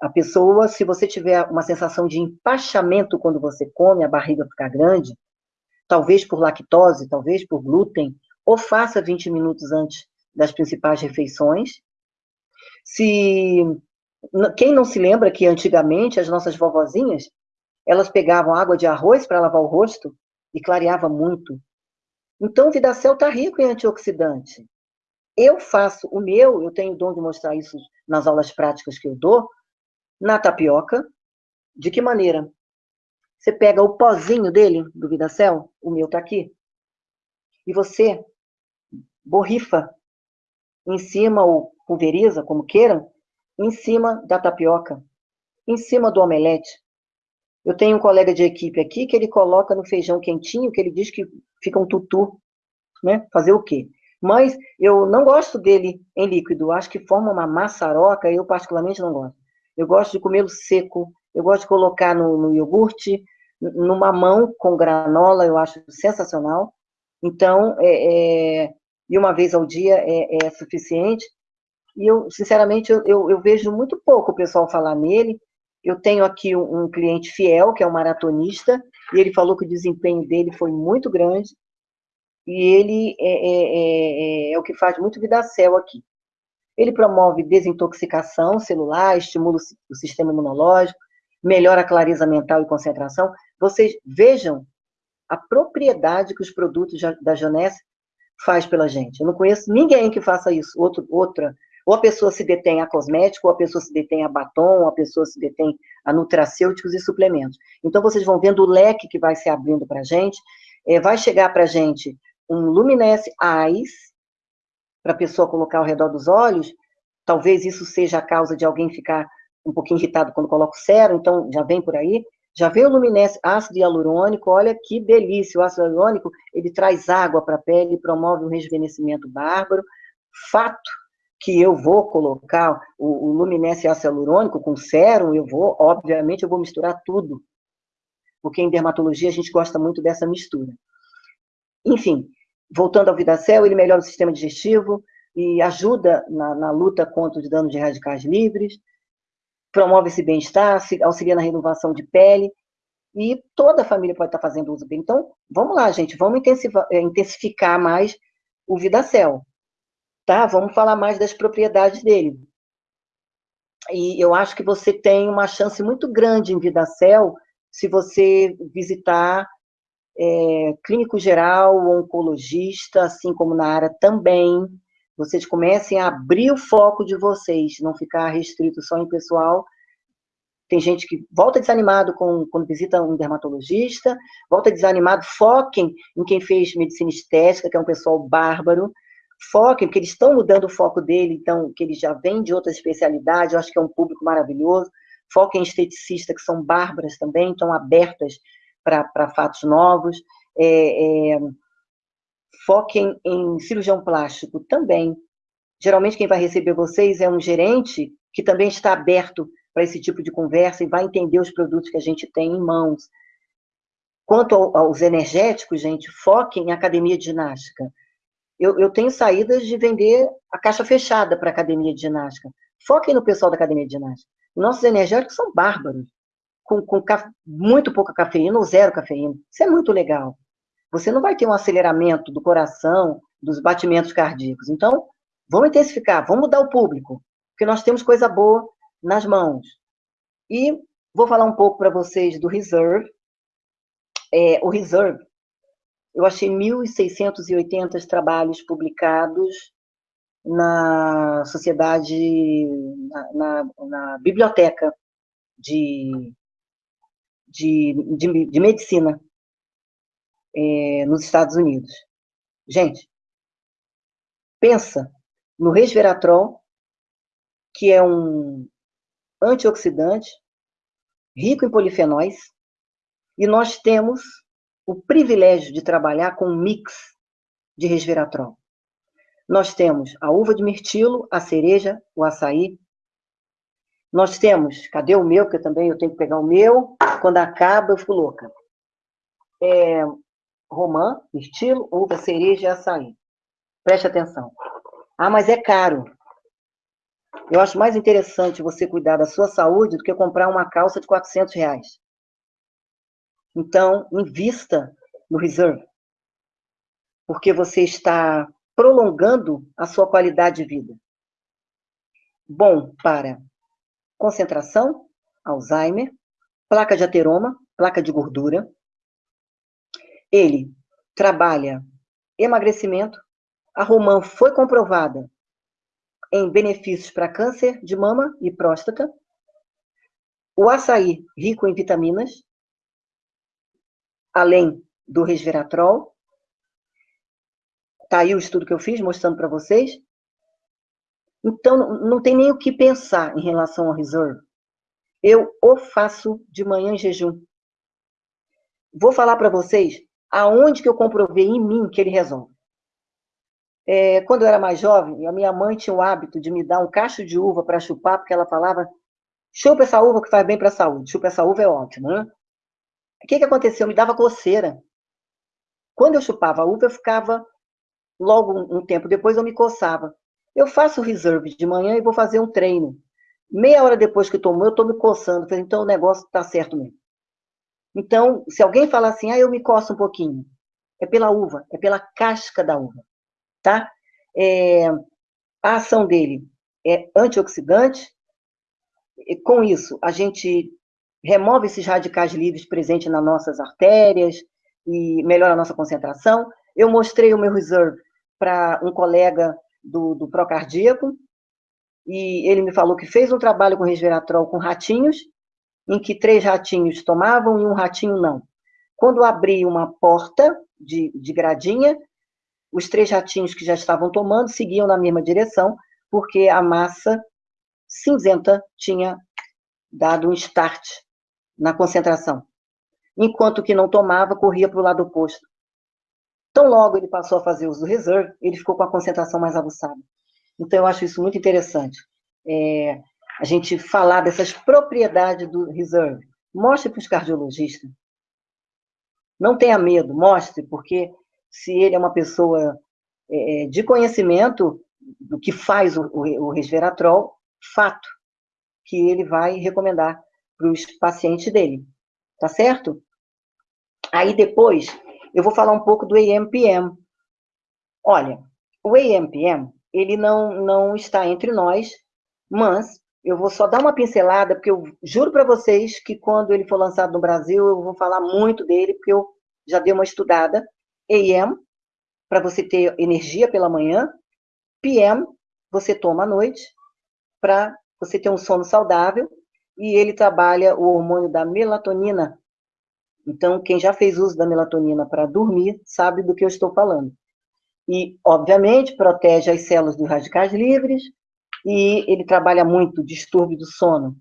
a pessoa. Se você tiver uma sensação de empachamento quando você come, a barriga ficar grande, talvez por lactose, talvez por glúten, ou faça 20 minutos antes das principais refeições. Se quem não se lembra que antigamente as nossas vovozinhas, elas pegavam água de arroz para lavar o rosto e clareava muito. Então, o Vidacel está rico em antioxidante. Eu faço o meu, eu tenho o dom de mostrar isso nas aulas práticas que eu dou, na tapioca. De que maneira? Você pega o pozinho dele, do Vidacel, o meu está aqui, e você borrifa em cima, ou pulveriza, como queiram, em cima da tapioca, em cima do omelete. Eu tenho um colega de equipe aqui que ele coloca no feijão quentinho, que ele diz que fica um tutu, né? Fazer o quê? Mas eu não gosto dele em líquido, acho que forma uma maçaroca, eu particularmente não gosto. Eu gosto de comê-lo seco, eu gosto de colocar no, no iogurte, numa mão com granola, eu acho sensacional. Então, é, é, e uma vez ao dia é, é suficiente. E eu, sinceramente, eu, eu, eu, vejo muito pouco o pessoal falar nele. Eu tenho aqui um, um cliente fiel, que é um maratonista, e ele falou que o desempenho dele foi muito grande, e ele é, é, é, é o que faz muito Vidacel aqui. Ele promove desintoxicação celular, estimula o sistema imunológico, melhora a clareza mental e concentração. Vocês vejam a propriedade que os produtos da Janesse faz pela gente. Eu não conheço ninguém que faça isso. Outro, outra, ou a pessoa se detém a cosmético, ou a pessoa se detém a batom, ou a pessoa se detém a nutracêuticos e suplementos. Então, vocês vão vendo o leque que vai se abrindo para a gente. É, vai chegar para a gente um Luminesse Eyes, para a pessoa colocar ao redor dos olhos, talvez isso seja a causa de alguém ficar um pouquinho irritado quando coloca o cero, então já vem por aí. Já veio o Luminesse ácido hialurônico, olha que delícia, o ácido hialurônico, ele traz água para a pele, promove um rejuvenescimento bárbaro. Fato que eu vou colocar o, o Luminesse ácido hialurônico com sérum, eu vou, obviamente, eu vou misturar tudo, porque em dermatologia a gente gosta muito dessa mistura. Enfim, voltando ao Vidacel, ele melhora o sistema digestivo e ajuda na, na luta contra os danos de radicais livres, promove esse bem-estar, auxilia na renovação de pele, e toda a família pode estar fazendo uso dele. Então, vamos lá, gente, vamos eh, intensificar mais o Vidacel, tá? Vamos falar mais das propriedades dele. e eu acho que você tem uma chance muito grande em Vidacel se você visitar é, clínico geral, oncologista, assim como na área também, vocês comecem a abrir o foco de vocês, não ficar restrito só em pessoal. Tem gente que volta desanimado com, quando visita um dermatologista, volta desanimado, foquem em quem fez medicina estética, que é um pessoal bárbaro, foquem, porque eles estão mudando o foco dele, então, que eles já vêm de outras especialidades, eu acho que é um público maravilhoso. Foquem em esteticistas, que são bárbaras também, estão abertas para fatos novos. É, é, foquem em cirurgião plástico também. Geralmente, quem vai receber vocês é um gerente que também está aberto para esse tipo de conversa e vai entender os produtos que a gente tem em mãos. Quanto aos energéticos, gente, foquem em academia de ginástica eu, eu tenho saídas de vender a caixa fechada para academia de ginástica. Foquem no pessoal da academia de ginástica. Nossos energéticos são bárbaros, com, com muito pouca cafeína ou zero cafeína. Isso é muito legal. Você não vai ter um aceleramento do coração, dos batimentos cardíacos. Então, vamos intensificar, vamos mudar o público, porque nós temos coisa boa nas mãos. E vou falar um pouco para vocês do Reserve. É, o Reserve eu achei 1.680 trabalhos publicados na sociedade, na, na, na biblioteca de, de, de, de medicina é, nos Estados Unidos. Gente, pensa no resveratrol, que é um antioxidante rico em polifenóis, e nós temos o privilégio de trabalhar com um mix de resveratrol. Nós temos a uva de mirtilo, a cereja, o açaí. Nós temos, cadê o meu, que eu também eu tenho que pegar o meu, quando acaba eu fico louca. É, romã, mirtilo, uva, cereja e açaí. Preste atenção. Ah, mas é caro. Eu acho mais interessante você cuidar da sua saúde do que comprar uma calça de 400 reais. Então, invista no reserve, porque você está prolongando a sua qualidade de vida. Bom para concentração, Alzheimer, placa de ateroma, placa de gordura. Ele trabalha emagrecimento. A romã foi comprovada em benefícios para câncer de mama e próstata. O açaí, rico em vitaminas, além do resveratrol. Está aí o estudo que eu fiz, mostrando para vocês. Então, não tem nem o que pensar em relação ao reserve. Eu o faço de manhã em jejum. Vou falar para vocês aonde que eu comprovei em mim que ele resolve. É, quando eu era mais jovem, a minha mãe tinha o hábito de me dar um cacho de uva para chupar, porque ela falava: chupa essa uva que faz bem para a saúde. Chupa essa uva é ótimo, né? O que, que aconteceu? Me dava coceira. Quando eu chupava a uva, eu ficava, logo um tempo depois, eu me coçava. Eu faço reserve de manhã e vou fazer um treino. Meia hora depois que tomou, eu estou me coçando. Então, o negócio está certo mesmo. Então, se alguém falar assim, ah, eu me coço um pouquinho, é pela uva, é pela casca da uva, tá? É, a ação dele é antioxidante. E com isso, a gente remove esses radicais livres presentes nas nossas artérias e melhora a nossa concentração. Eu mostrei o meu reserve para um colega do, do Procardíaco, e ele me falou que fez um trabalho com resveratrol com ratinhos, em que três ratinhos tomavam e um ratinho não. Quando abri uma porta de, de gradinha, os três ratinhos que já estavam tomando seguiam na mesma direção, porque a massa cinzenta tinha dado um start na concentração, enquanto que não tomava, corria para o lado oposto. Tão logo ele passou a fazer uso do reserve, ele ficou com a concentração mais aguçada. Então, eu acho isso muito interessante. É, a gente falar dessas propriedades do reserve. Mostre para os cardiologistas. Não tenha medo, mostre, porque se ele é uma pessoa é, de conhecimento do que faz o, o, o resveratrol, fato que ele vai recomendar para os pacientes dele, tá certo? Aí depois eu vou falar um pouco do AMPM. Olha, o AMPM, ele não, não está entre nós, mas eu vou só dar uma pincelada, porque eu juro para vocês que quando ele for lançado no Brasil, eu vou falar muito dele, porque eu já dei uma estudada. AM, para você ter energia pela manhã. PM, você toma à noite, para você ter um sono saudável. E ele trabalha o hormônio da melatonina. Então, quem já fez uso da melatonina para dormir, sabe do que eu estou falando. E, obviamente, protege as células dos radicais livres, e ele trabalha muito distúrbio do sono.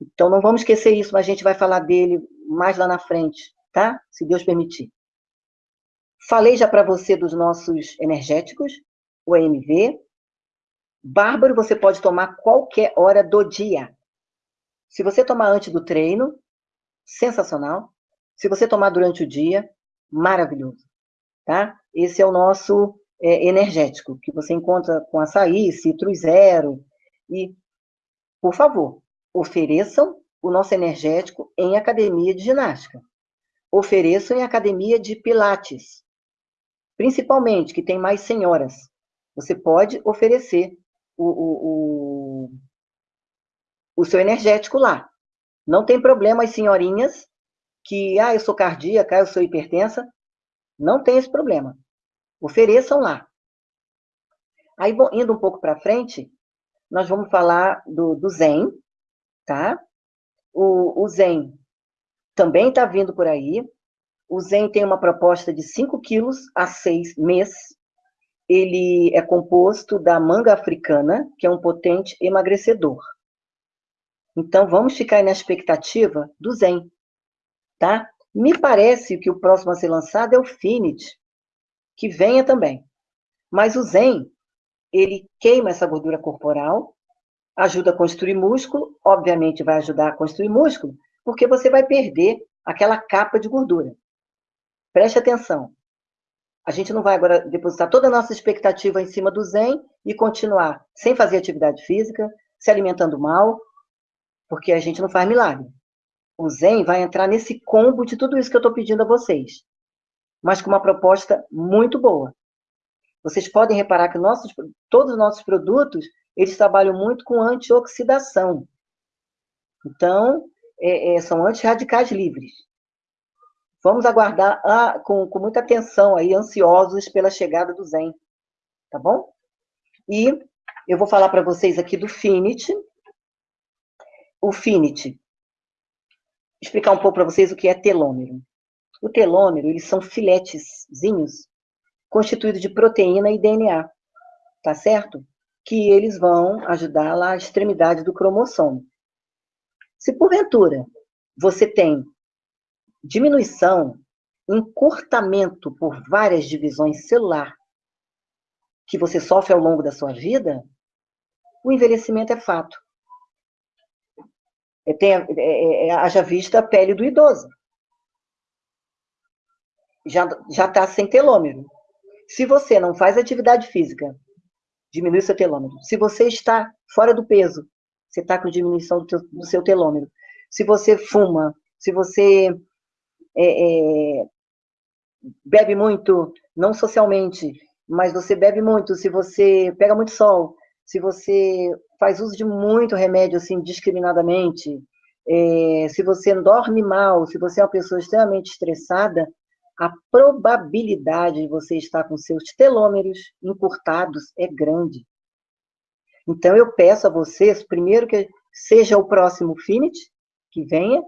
Então, não vamos esquecer isso, mas a gente vai falar dele mais lá na frente, tá? Se Deus permitir. Falei já para você dos nossos energéticos, o EMV. Bárbaro, você pode tomar qualquer hora do dia. Se você tomar antes do treino, sensacional. Se você tomar durante o dia, maravilhoso, tá? Esse é o nosso é, energético, que você encontra com açaí, citro zero. E, por favor, ofereçam o nosso energético em academia de ginástica. Ofereçam em academia de pilates. Principalmente, que tem mais senhoras. Você pode oferecer o, o, o, o seu energético lá. Não tem problema as senhorinhas que, ah, eu sou cardíaca, eu sou hipertensa. Não tem esse problema. Ofereçam lá. Aí, indo um pouco para frente, nós vamos falar do, do Zen, tá? O, o Zen também está vindo por aí. O Zen tem uma proposta de 5 quilos a 6 mês. Ele é composto da manga africana, que é um potente emagrecedor. Então, vamos ficar na expectativa do Zen, tá? Me parece que o próximo a ser lançado é o Finit, que venha também. Mas o Zen, ele queima essa gordura corporal, ajuda a construir músculo, obviamente vai ajudar a construir músculo, porque você vai perder aquela capa de gordura. Preste atenção. A gente não vai agora depositar toda a nossa expectativa em cima do Zen e continuar sem fazer atividade física, se alimentando mal, porque a gente não faz milagre. O Zen vai entrar nesse combo de tudo isso que eu estou pedindo a vocês mas com uma proposta muito boa. Vocês podem reparar que nossos, todos os nossos produtos, eles trabalham muito com antioxidação. Então, é, é, são antirradicais livres. Vamos aguardar ah, com, com muita atenção aí, ansiosos pela chegada do Zen. Tá bom? E eu vou falar para vocês aqui do Finity. O Finity. Explicar um pouco para vocês o que é telômero. O telômero, eles são filetezinhos constituídos de proteína e DNA, tá certo? Que eles vão ajudar lá a extremidade do cromossomo. Se porventura você tem diminuição, encurtamento por várias divisões celular que você sofre ao longo da sua vida, o envelhecimento é fato. É, tem, é, é, é haja vista a pele do idoso já está sem telômero. Se você não faz atividade física, diminui seu telômero. Se você está fora do peso, você está com diminuição do, teu, do, seu telômero. Se você fuma, se você é, é, bebe muito, não socialmente, mas você bebe muito, se você pega muito sol, se você faz uso de muito remédio assim discriminadamente, é, se você dorme mal, se você é uma pessoa extremamente estressada, a probabilidade de você estar com seus telômeros encurtados é grande. Então, eu peço a vocês, primeiro, que seja o próximo Finit, que venha,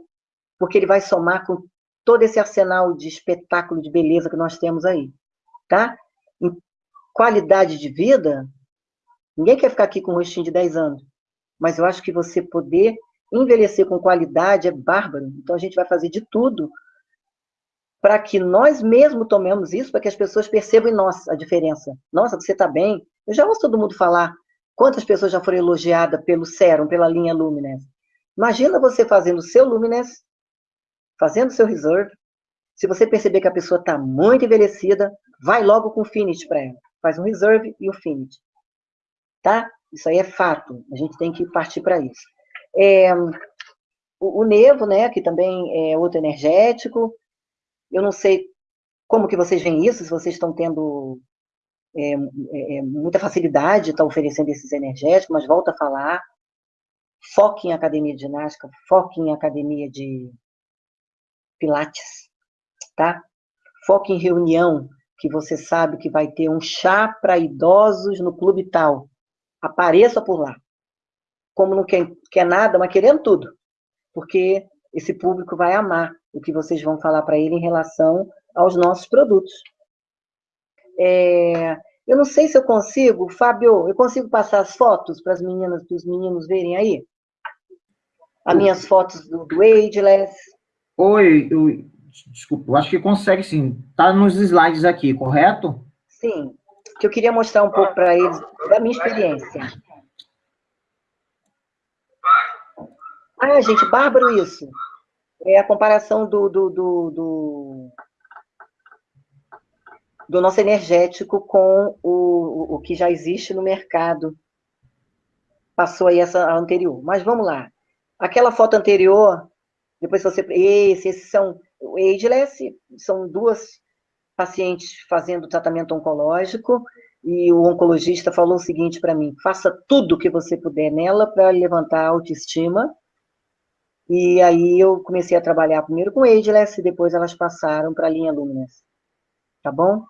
porque ele vai somar com todo esse arsenal de espetáculo de beleza que nós temos aí, tá? Qualidade de vida, ninguém quer ficar aqui com um rostinho de 10 anos, mas eu acho que você poder envelhecer com qualidade é bárbaro. Então, a gente vai fazer de tudo para que nós mesmos tomemos isso, para que as pessoas percebam em nós a diferença. Nossa, você está bem? Eu já ouço todo mundo falar quantas pessoas já foram elogiadas pelo Serum, pela linha Lumines. Imagina você fazendo o seu Lumines, fazendo o seu Reserve. Se você perceber que a pessoa está muito envelhecida, vai logo com o Finish para ela. Faz um Reserve e o Finish. Tá? Isso aí é fato. A gente tem que partir para isso. É, o, o Nevo, né, que também é outro energético, eu não sei como que vocês veem isso, se vocês estão tendo é, é, é muita facilidade de estar oferecendo esses energéticos, mas volto a falar, foque em academia de ginástica, foque em academia de pilates, tá? Foque em reunião, que você sabe que vai ter um chá para idosos no clube tal. Apareça por lá. Como não quer, quer nada, mas querendo tudo. Porque esse público vai amar o que vocês vão falar para ele em relação aos nossos produtos. É, eu não sei se eu consigo, Fábio, eu consigo passar as fotos para as meninas, para os meninos verem aí? As minhas fotos do, do Ageless. Oi, eu, desculpa, eu acho que consegue sim. Está nos slides aqui, correto? Sim, que eu queria mostrar um pouco para eles da minha experiência. Ah, gente, bárbaro isso. É a comparação do, do, do, do, do nosso energético com o, o que já existe no mercado. Passou aí essa anterior. Mas vamos lá. Aquela foto anterior, depois você... Esse, esses são... O Ageless são duas pacientes fazendo tratamento oncológico e o oncologista falou o seguinte para mim, faça tudo o que você puder nela para levantar a autoestima e aí eu comecei a trabalhar primeiro com Ageless e depois elas passaram para a linha Luminous. Tá bom?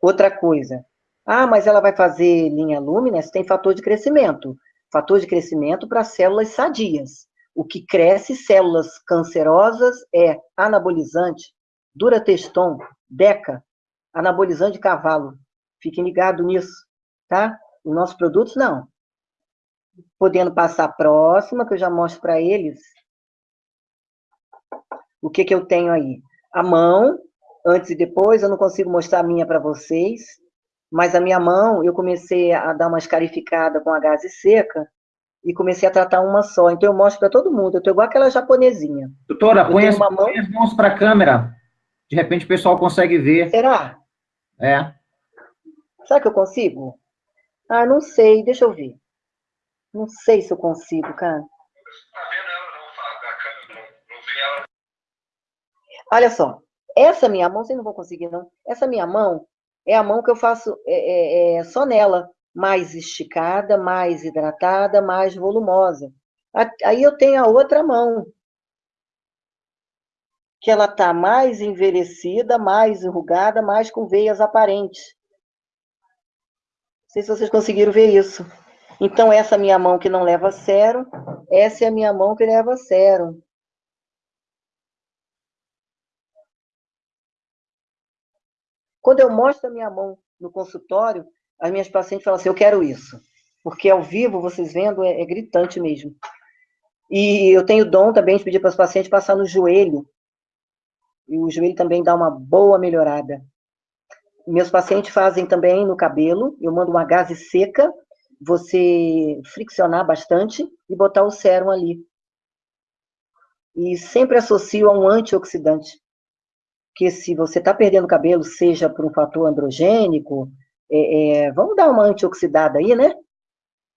Outra coisa. Ah, mas ela vai fazer linha Luminous, tem fator de crescimento. Fator de crescimento para células sadias. O que cresce células cancerosas é anabolizante, durateston, deca, anabolizante de cavalo. Fiquem ligados nisso, tá? Os nossos produtos, não podendo passar a próxima, que eu já mostro para eles. O que, que eu tenho aí? A mão, antes e depois, eu não consigo mostrar a minha para vocês, mas a minha mão, eu comecei a dar uma escarificada com a gase seca, e comecei a tratar uma só. Então, eu mostro para todo mundo. Eu estou igual aquela japonesinha. Doutora, põe as, mão... as mãos para a câmera. De repente, o pessoal consegue ver. Será? É. Será que eu consigo? Ah, não sei. Deixa eu ver. Não sei se eu consigo, cara. Olha só, essa minha mão, vocês não vão conseguir, não. Essa minha mão é a mão que eu faço é, é, é só nela, mais esticada, mais hidratada, mais volumosa. Aí eu tenho a outra mão, que ela está mais envelhecida, mais enrugada, mais com veias aparentes. Não sei se vocês conseguiram ver isso. Então, essa minha mão que não leva sérum, essa é a minha mão que leva sérum. Quando eu mostro a minha mão no consultório, as minhas pacientes falam assim, eu quero isso. Porque ao vivo, vocês vendo, é, é gritante mesmo. E eu tenho dom também de pedir para os pacientes passar no joelho. E o joelho também dá uma boa melhorada. Meus pacientes fazem também no cabelo. Eu mando uma gase seca você friccionar bastante e botar o sérum ali. E sempre associo a um antioxidante. Que se você está perdendo cabelo, seja por um fator androgênico, é, é, vamos dar uma antioxidada aí, né?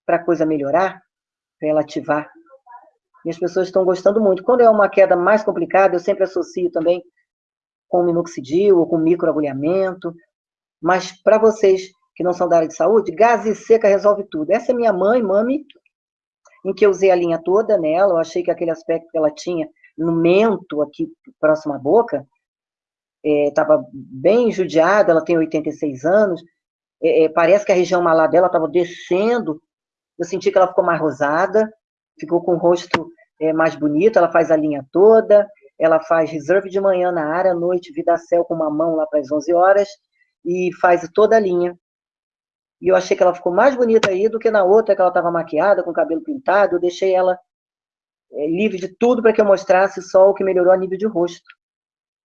Para a coisa melhorar, para ela ativar. E as pessoas estão gostando muito. Quando é uma queda mais complicada, eu sempre associo também com minoxidil ou com microagulhamento. Mas para vocês que não são da área de saúde, gase seca resolve tudo. Essa é minha mãe, mami, em que eu usei a linha toda nela, eu achei que aquele aspecto que ela tinha no mento, aqui próximo à boca, estava é, bem judiada, ela tem 86 anos, é, é, parece que a região malar dela estava descendo, eu senti que ela ficou mais rosada, ficou com o rosto é, mais bonito, ela faz a linha toda, ela faz reserve de manhã na área, à noite, vida céu com uma mão lá para as 11 horas, e faz toda a linha. E eu achei que ela ficou mais bonita aí do que na outra, que ela estava maquiada, com o cabelo pintado. Eu deixei ela é, livre de tudo para que eu mostrasse só o que melhorou a nível de rosto.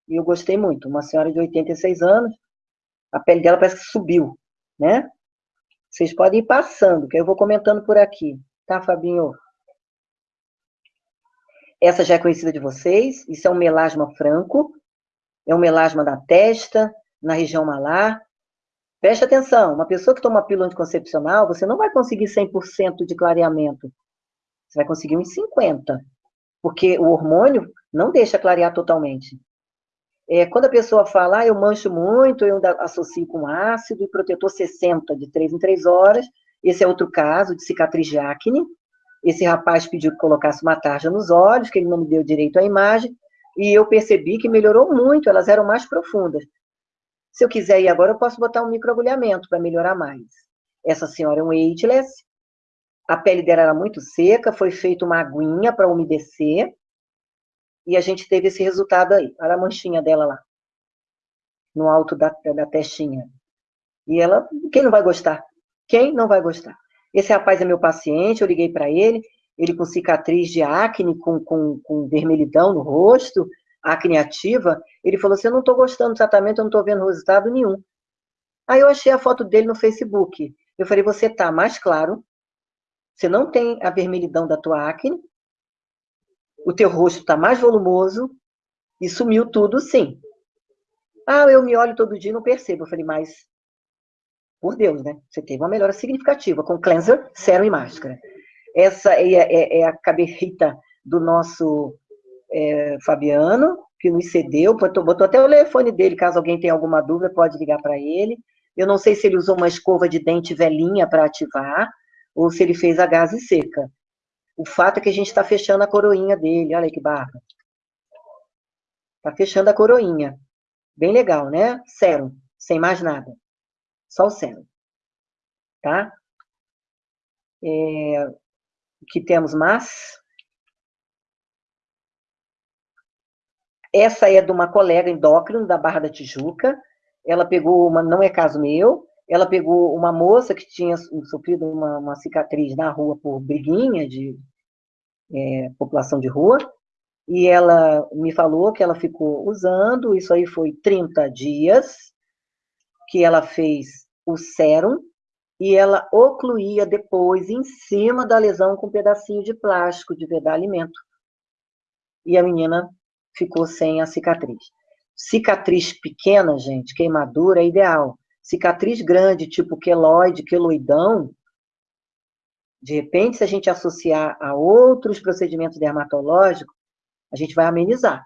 E eu gostei muito. Uma senhora de 86 anos, a pele dela parece que subiu, né? Vocês podem ir passando, que eu vou comentando por aqui. Tá, Fabinho? Essa já é conhecida de vocês. Isso é um melasma franco. É um melasma da testa, na região malar. Preste atenção, uma pessoa que toma pílula anticoncepcional, você não vai conseguir 100% de clareamento. Você vai conseguir uns 50%, porque o hormônio não deixa clarear totalmente. É, quando a pessoa fala, ah, eu mancho muito, eu associo com ácido e protetor 60, de 3 em 3 horas, esse é outro caso de cicatriz de acne, Esse rapaz pediu que colocasse uma tarja nos olhos, que ele não me deu direito à imagem, e eu percebi que melhorou muito, elas eram mais profundas. Se eu quiser ir agora, eu posso botar um microagulhamento para melhorar mais. Essa senhora é um ageless, a pele dela era muito seca, foi feita uma aguinha para umedecer, e a gente teve esse resultado aí. Olha a manchinha dela lá, no alto da, da testinha. E ela, quem não vai gostar? Quem não vai gostar? Esse rapaz é meu paciente, eu liguei para ele, ele com cicatriz de acne, com, com, com vermelhidão no rosto, acne ativa, ele falou assim, eu não estou gostando do tratamento, eu não estou vendo resultado nenhum. Aí eu achei a foto dele no Facebook. Eu falei, você tá mais claro, você não tem a vermelhidão da tua acne, o teu rosto está mais volumoso, e sumiu tudo, sim. Ah, eu me olho todo dia e não percebo. Eu falei, mas, por Deus, né? Você teve uma melhora significativa com cleanser, sérum e máscara. Essa é, é, é a cabeça do nosso é, Fabiano, que nos cedeu, botou, botou até o telefone dele, caso alguém tenha alguma dúvida, pode ligar para ele. Eu não sei se ele usou uma escova de dente velhinha para ativar, ou se ele fez a gase seca. O fato é que a gente está fechando a coroinha dele, olha aí que barra. Está fechando a coroinha. Bem legal, né? Sérum, sem mais nada. Só o sérum. Tá? É, que temos mais? Essa é de uma colega endócrina da Barra da Tijuca. Ela pegou uma, não é caso meu, ela pegou uma moça que tinha sofrido uma, uma cicatriz na rua por briguinha de é, população de rua, e ela me falou que ela ficou usando, isso aí foi 30 dias, que ela fez o sérum, e ela ocluía depois em cima da lesão com um pedacinho de plástico de vedar alimento. E a menina ficou sem a cicatriz. Cicatriz pequena, gente, queimadura é ideal. Cicatriz grande, tipo queloide, queloidão, de repente, se a gente associar a outros procedimentos dermatológicos, a gente vai amenizar,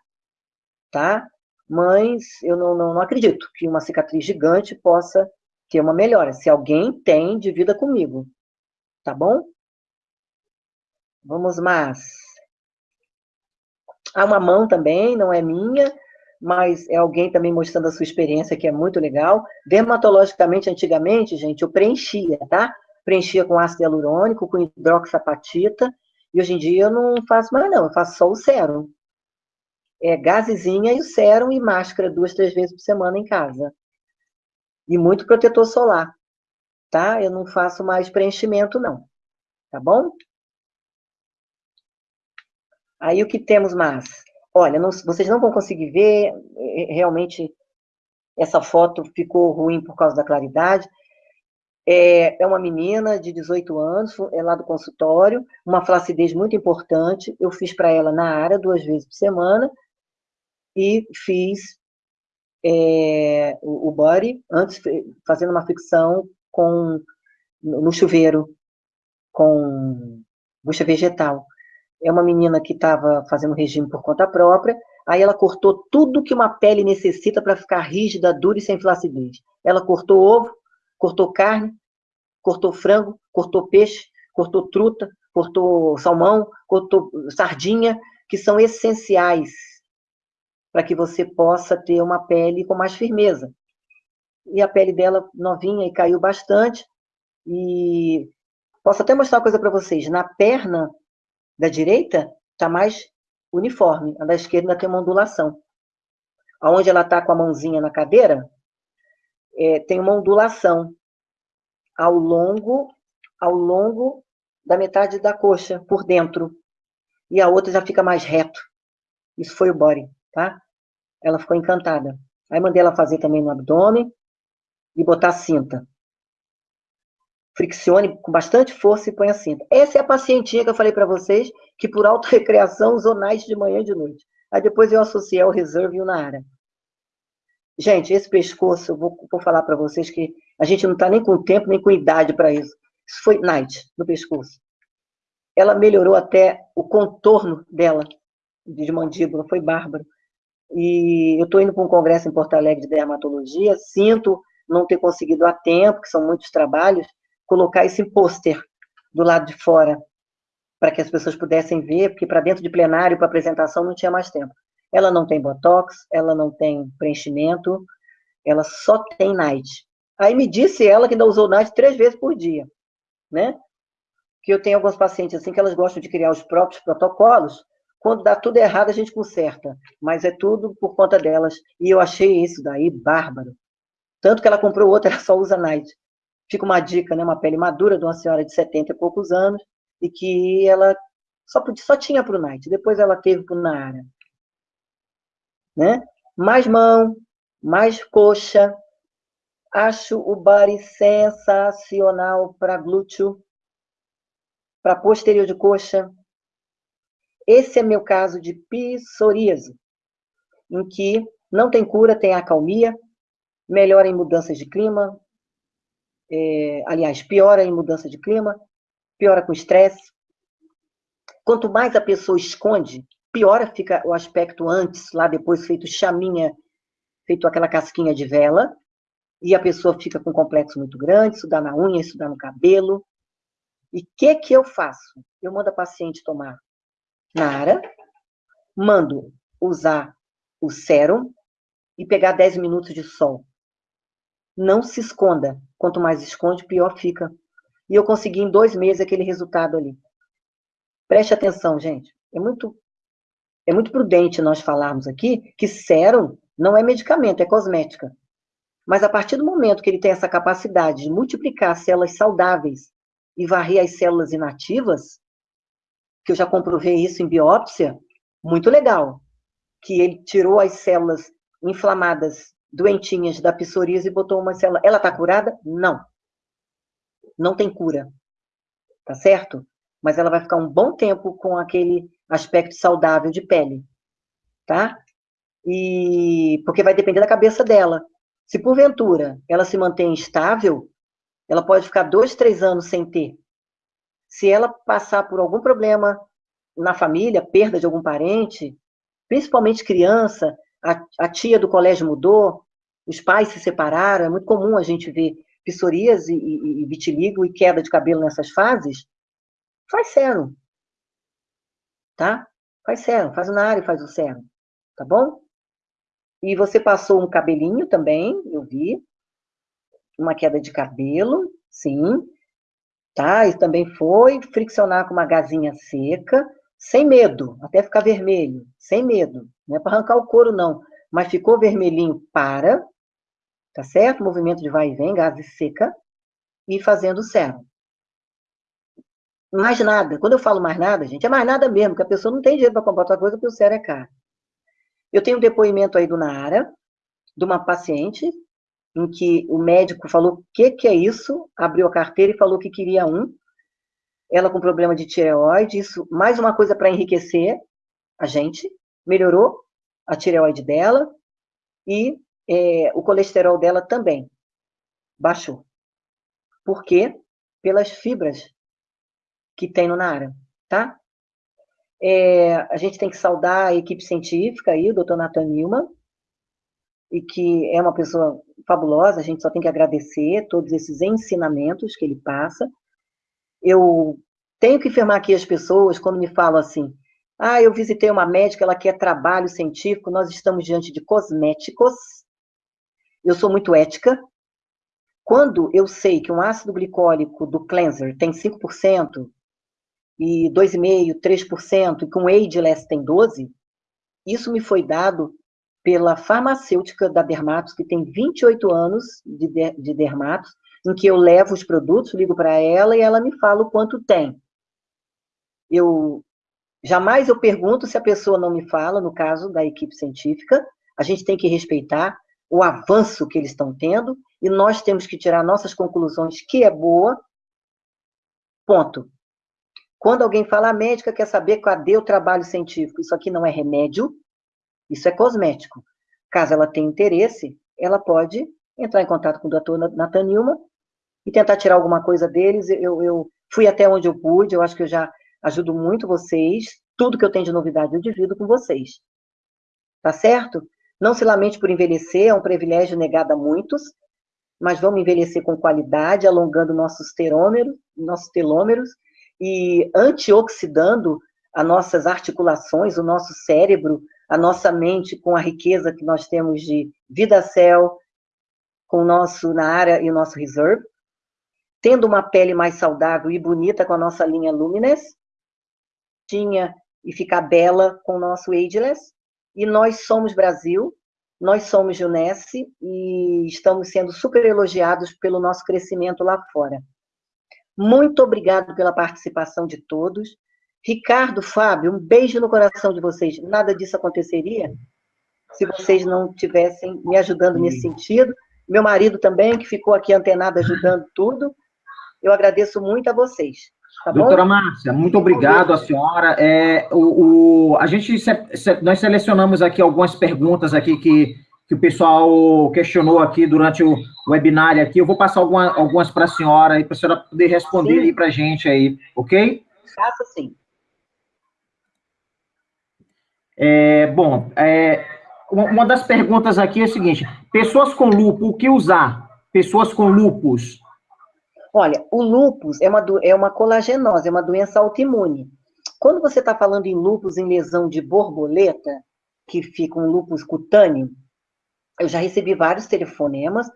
tá? Mas eu não, não, não acredito que uma cicatriz gigante possa ter uma melhora. Se alguém tem, divida comigo, tá bom? Vamos mais. Há uma mão também, não é minha, mas é alguém também mostrando a sua experiência, que é muito legal. Dermatologicamente, antigamente, gente, eu preenchia, tá? Preenchia com ácido hialurônico, com hidroxapatita, e hoje em dia eu não faço mais não, eu faço só o sérum. É gasezinha e o sérum e máscara duas, três vezes por semana em casa. E muito protetor solar, tá? Eu não faço mais preenchimento não, tá bom? Aí o que temos mais? Olha, não, vocês não vão conseguir ver, é, realmente essa foto ficou ruim por causa da claridade. É, é uma menina de 18 anos, é lá do consultório, uma flacidez muito importante. Eu fiz para ela na área duas vezes por semana e fiz é, o, o body antes fazendo uma fricção com no chuveiro com bucha vegetal é uma menina que estava fazendo regime por conta própria, aí ela cortou tudo que uma pele necessita para ficar rígida, dura e sem flacidez. Ela cortou ovo, cortou carne, cortou frango, cortou peixe, cortou truta, cortou salmão, cortou sardinha, que são essenciais para que você possa ter uma pele com mais firmeza. E a pele dela novinha e caiu bastante. E posso até mostrar uma coisa para vocês. Na perna da direita está mais uniforme, a da esquerda tem uma ondulação. Aonde ela está com a mãozinha na cadeira, é, tem uma ondulação ao longo, ao longo da metade da coxa, por dentro. E a outra já fica mais reto. Isso foi o body, tá? Ela ficou encantada. Aí mandei ela fazer também no abdômen e botar cinta friccione com bastante força e põe a cinta. Essa é a pacientinha que eu falei para vocês, que por auto-recreação usou night de manhã e de noite. Aí depois eu associei ao reserve e o Nara. Gente, esse pescoço, eu vou, vou falar para vocês que a gente não está nem com tempo, nem com idade para isso. Isso foi night no pescoço. Ela melhorou até o contorno dela, de mandíbula, foi bárbaro. E eu estou indo para um congresso em Porto Alegre de dermatologia, sinto não ter conseguido a tempo, que são muitos trabalhos, colocar esse pôster do lado de fora para que as pessoas pudessem ver, porque para dentro de plenário, para apresentação, não tinha mais tempo. Ela não tem botox, ela não tem preenchimento, ela só tem night. Aí me disse ela que ainda usou night três vezes por dia, né? Que eu tenho alguns pacientes assim que elas gostam de criar os próprios protocolos. Quando dá tudo errado, a gente conserta, mas é tudo por conta delas. E eu achei isso daí bárbaro. Tanto que ela comprou outra, ela só usa night. Fica uma dica, né? Uma pele madura de uma senhora de 70 e poucos anos, e que ela só, podia, só tinha para o night, depois ela teve para o Nara. Né? Mais mão, mais coxa. Acho o body sensacional para glúteo, para posterior de coxa. Esse é meu caso de psoríase, em que não tem cura, tem acalmia, melhora em mudanças de clima, é, aliás, piora em mudança de clima, piora com estresse. Quanto mais a pessoa esconde, piora fica o aspecto antes, lá depois feito chaminha, feito aquela casquinha de vela, e a pessoa fica com um complexo muito grande, isso dá na unha, isso dá no cabelo. E o que que eu faço? Eu mando a paciente tomar Nara, mando usar o sérum e pegar 10 minutos de sol. Não se esconda. Quanto mais esconde, pior fica. E eu consegui em dois meses aquele resultado ali. Preste atenção, gente. É muito, é muito prudente nós falarmos aqui que sérum não é medicamento, é cosmética. Mas a partir do momento que ele tem essa capacidade de multiplicar células saudáveis e varrer as células inativas, que eu já comprovei isso em biópsia, muito legal. Que ele tirou as células inflamadas, doentinhas da psoríase e botou uma célula. Ela está curada? Não não tem cura, tá certo? Mas ela vai ficar um bom tempo com aquele aspecto saudável de pele, tá? E porque vai depender da cabeça dela. Se porventura ela se mantém estável, ela pode ficar dois, três anos sem ter. Se ela passar por algum problema na família, perda de algum parente, principalmente criança, a, a tia do colégio mudou, os pais se separaram, é muito comum a gente ver psoríase e, e, vitiligo e queda de cabelo nessas fases, faz sérum. Tá? Faz sérum, faz na área e faz o sérum. Tá bom? E você passou um cabelinho também, eu vi. Uma queda de cabelo, sim. Tá? E também foi friccionar com uma gazinha seca, sem medo, até ficar vermelho, sem medo. Não é para arrancar o couro, não. Mas ficou vermelhinho, para, tá certo? Movimento de vai e vem, gase seca, e fazendo o sérum. Mais nada. Quando eu falo mais nada, gente, é mais nada mesmo, porque a pessoa não tem dinheiro para comprar outra coisa, porque o sérum é caro. Eu tenho um depoimento aí do Naara, de uma paciente, em que o médico falou o que, que é isso, abriu a carteira e falou que queria um. Ela com problema de tireoide, isso, mais uma coisa para enriquecer a gente, melhorou a tireoide dela, e é, o colesterol dela também baixou. Por quê? Pelas fibras que tem no Nara, tá? É, a gente tem que saudar a equipe científica aí, o doutor Nathan Newman, e que é uma pessoa fabulosa, a gente só tem que agradecer todos esses ensinamentos que ele passa. Eu tenho que afirmar aqui as pessoas, quando me falam assim, ah, eu visitei uma médica, ela quer trabalho científico, nós estamos diante de cosméticos, eu sou muito ética. Quando eu sei que um ácido glicólico do cleanser tem 5%, e 2,5%, 3%, e que um Ageless tem 12%, isso me foi dado pela farmacêutica da Dermatos, que tem 28 anos de, de Dermatos, em que eu levo os produtos, ligo para ela e ela me fala o quanto tem. Eu jamais eu pergunto se a pessoa não me fala, no caso da equipe científica, a gente tem que respeitar o avanço que eles estão tendo, e nós temos que tirar nossas conclusões, que é boa, ponto. Quando alguém fala, a médica quer saber cadê o trabalho científico, isso aqui não é remédio, isso é cosmético. Caso ela tenha interesse, ela pode entrar em contato com o doutor Nathan Nilma e tentar tirar alguma coisa deles. Eu, eu fui até onde eu pude, eu acho que eu já ajudo muito vocês. Tudo que eu tenho de novidade eu divido com vocês. Tá certo? Não se lamente por envelhecer, é um privilégio negado a muitos, mas vamos envelhecer com qualidade, alongando nossos nossos telômeros e antioxidando as nossas articulações, o nosso cérebro, a nossa mente com a riqueza que nós temos de vida cell, com o nosso Nara e o nosso Reserve, tendo uma pele mais saudável e bonita com a nossa linha Luminous, tinha e ficar bela com o nosso Ageless, e nós somos Brasil, nós somos Junesse e estamos sendo super elogiados pelo nosso crescimento lá fora. Muito obrigado pela participação de todos. Ricardo, Fábio, um beijo no coração de vocês. Nada disso aconteceria se vocês não tivessem me ajudando Sim. nesse sentido. Meu marido também, que ficou aqui antenado ajudando [LAUGHS] tudo. Eu agradeço muito a vocês. Tá Doutora Márcia, muito obrigado a senhora. É, o, o, a gente, nós selecionamos aqui algumas perguntas aqui que, que o pessoal questionou aqui durante o webinário aqui. Eu vou passar alguma, algumas para a senhora, para a senhora poder responder sim. aí para a gente aí, ok? Faça sim. É, bom, é, uma das perguntas aqui é a seguinte, pessoas com lúpus, o que usar? Pessoas com lúpus, Olha, o lúpus é uma, é uma colagenose, é uma doença autoimune. Quando você está falando em lúpus em lesão de borboleta, que fica um lúpus cutâneo, eu já recebi vários telefonemas,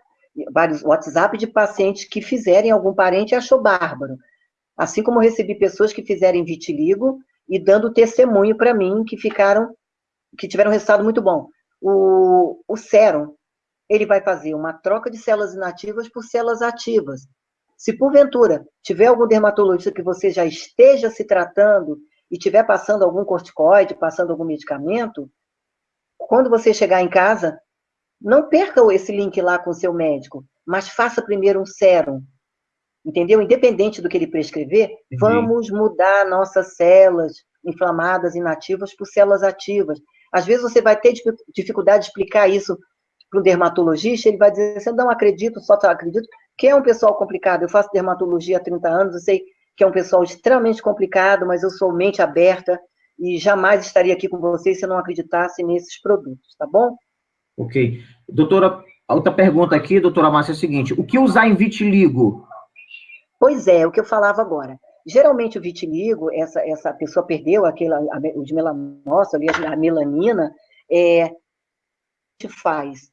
vários WhatsApp de pacientes que fizerem algum parente e achou bárbaro. Assim como recebi pessoas que fizerem vitiligo e dando testemunho para mim que ficaram, que tiveram um resultado muito bom. O, o sérum, ele vai fazer uma troca de células inativas por células ativas. Se porventura tiver algum dermatologista que você já esteja se tratando e estiver passando algum corticoide, passando algum medicamento, quando você chegar em casa, não perca esse link lá com o seu médico, mas faça primeiro um sérum. Entendeu? Independente do que ele prescrever, vamos mudar nossas células inflamadas, inativas, por células ativas. Às vezes você vai ter dificuldade de explicar isso para um dermatologista, ele vai dizer, você não acredito, só acredito, que é um pessoal complicado. Eu faço dermatologia há 30 anos, eu sei que é um pessoal extremamente complicado, mas eu sou mente aberta e jamais estaria aqui com vocês se eu não acreditasse nesses produtos, tá bom? Ok. Doutora, outra pergunta aqui, doutora Márcia, é a seguinte: o que usar em vitiligo? Pois é, o que eu falava agora. Geralmente o vitiligo, essa, essa pessoa perdeu aquela, a, o de melanócito, ali, a melanina, é, faz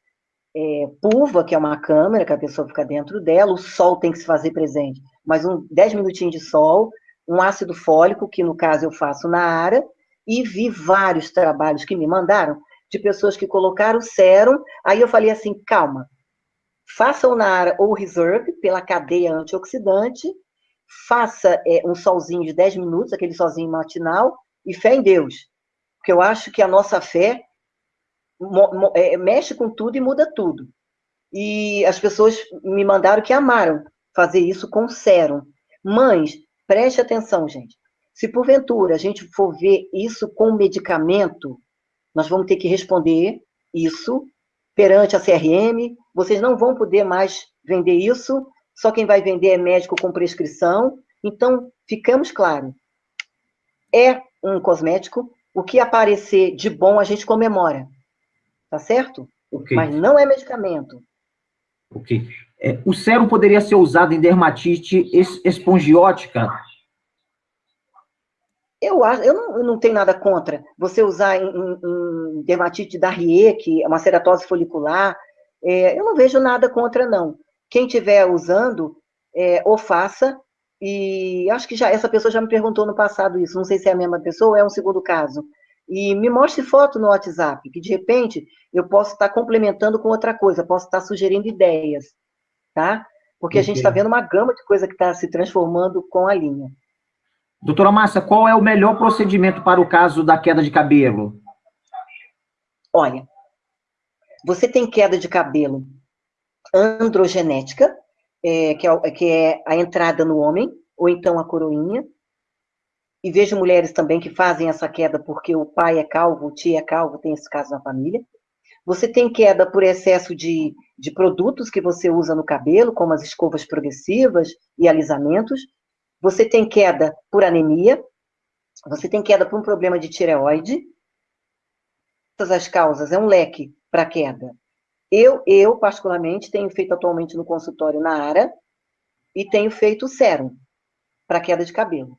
é, pulva, que é uma câmera, que a pessoa fica dentro dela, o sol tem que se fazer presente, mas um 10 minutinhos de sol, um ácido fólico, que no caso eu faço na área, e vi vários trabalhos que me mandaram de pessoas que colocaram sérum, aí eu falei assim, calma, faça o Nara ou Reserve pela cadeia antioxidante, faça é, um solzinho de 10 minutos, aquele solzinho matinal, e fé em Deus. Porque eu acho que a nossa fé é, mexe com tudo e muda tudo. E as pessoas me mandaram que amaram fazer isso com sérum. Mães, preste atenção, gente. Se porventura a gente for ver isso com medicamento, nós vamos ter que responder isso perante a CRM. Vocês não vão poder mais vender isso. Só quem vai vender é médico com prescrição. Então, ficamos claros. É um cosmético. O que aparecer de bom a gente comemora tá certo? Okay. Mas não é medicamento. Ok. É, o sérum poderia ser usado em dermatite es espongiótica? Eu, acho, eu, não, eu não tenho nada contra você usar em, em, em dermatite da Rie, que é uma ceratose folicular. É, eu não vejo nada contra, não. Quem estiver usando, é, ou faça, e acho que já essa pessoa já me perguntou no passado isso, não sei se é a mesma pessoa ou é um segundo caso e me mostre foto no WhatsApp, que de repente eu posso estar complementando com outra coisa, posso estar sugerindo ideias, tá? Porque a gente está vendo uma gama de coisa que está se transformando com a linha. Doutora Márcia, qual é o melhor procedimento para o caso da queda de cabelo? Olha, você tem queda de cabelo androgenética, é, que, é, que é a entrada no homem, ou então a coroinha, e vejo mulheres também que fazem essa queda porque o pai é calvo, o tio é calvo, tem esse caso na família. Você tem queda por excesso de, de produtos que você usa no cabelo, como as escovas progressivas e alisamentos. Você tem queda por anemia. Você tem queda por um problema de tireoide. Todas as causas, é um leque para queda. Eu, eu, particularmente, tenho feito atualmente no consultório na área e tenho feito sérum para queda de cabelo.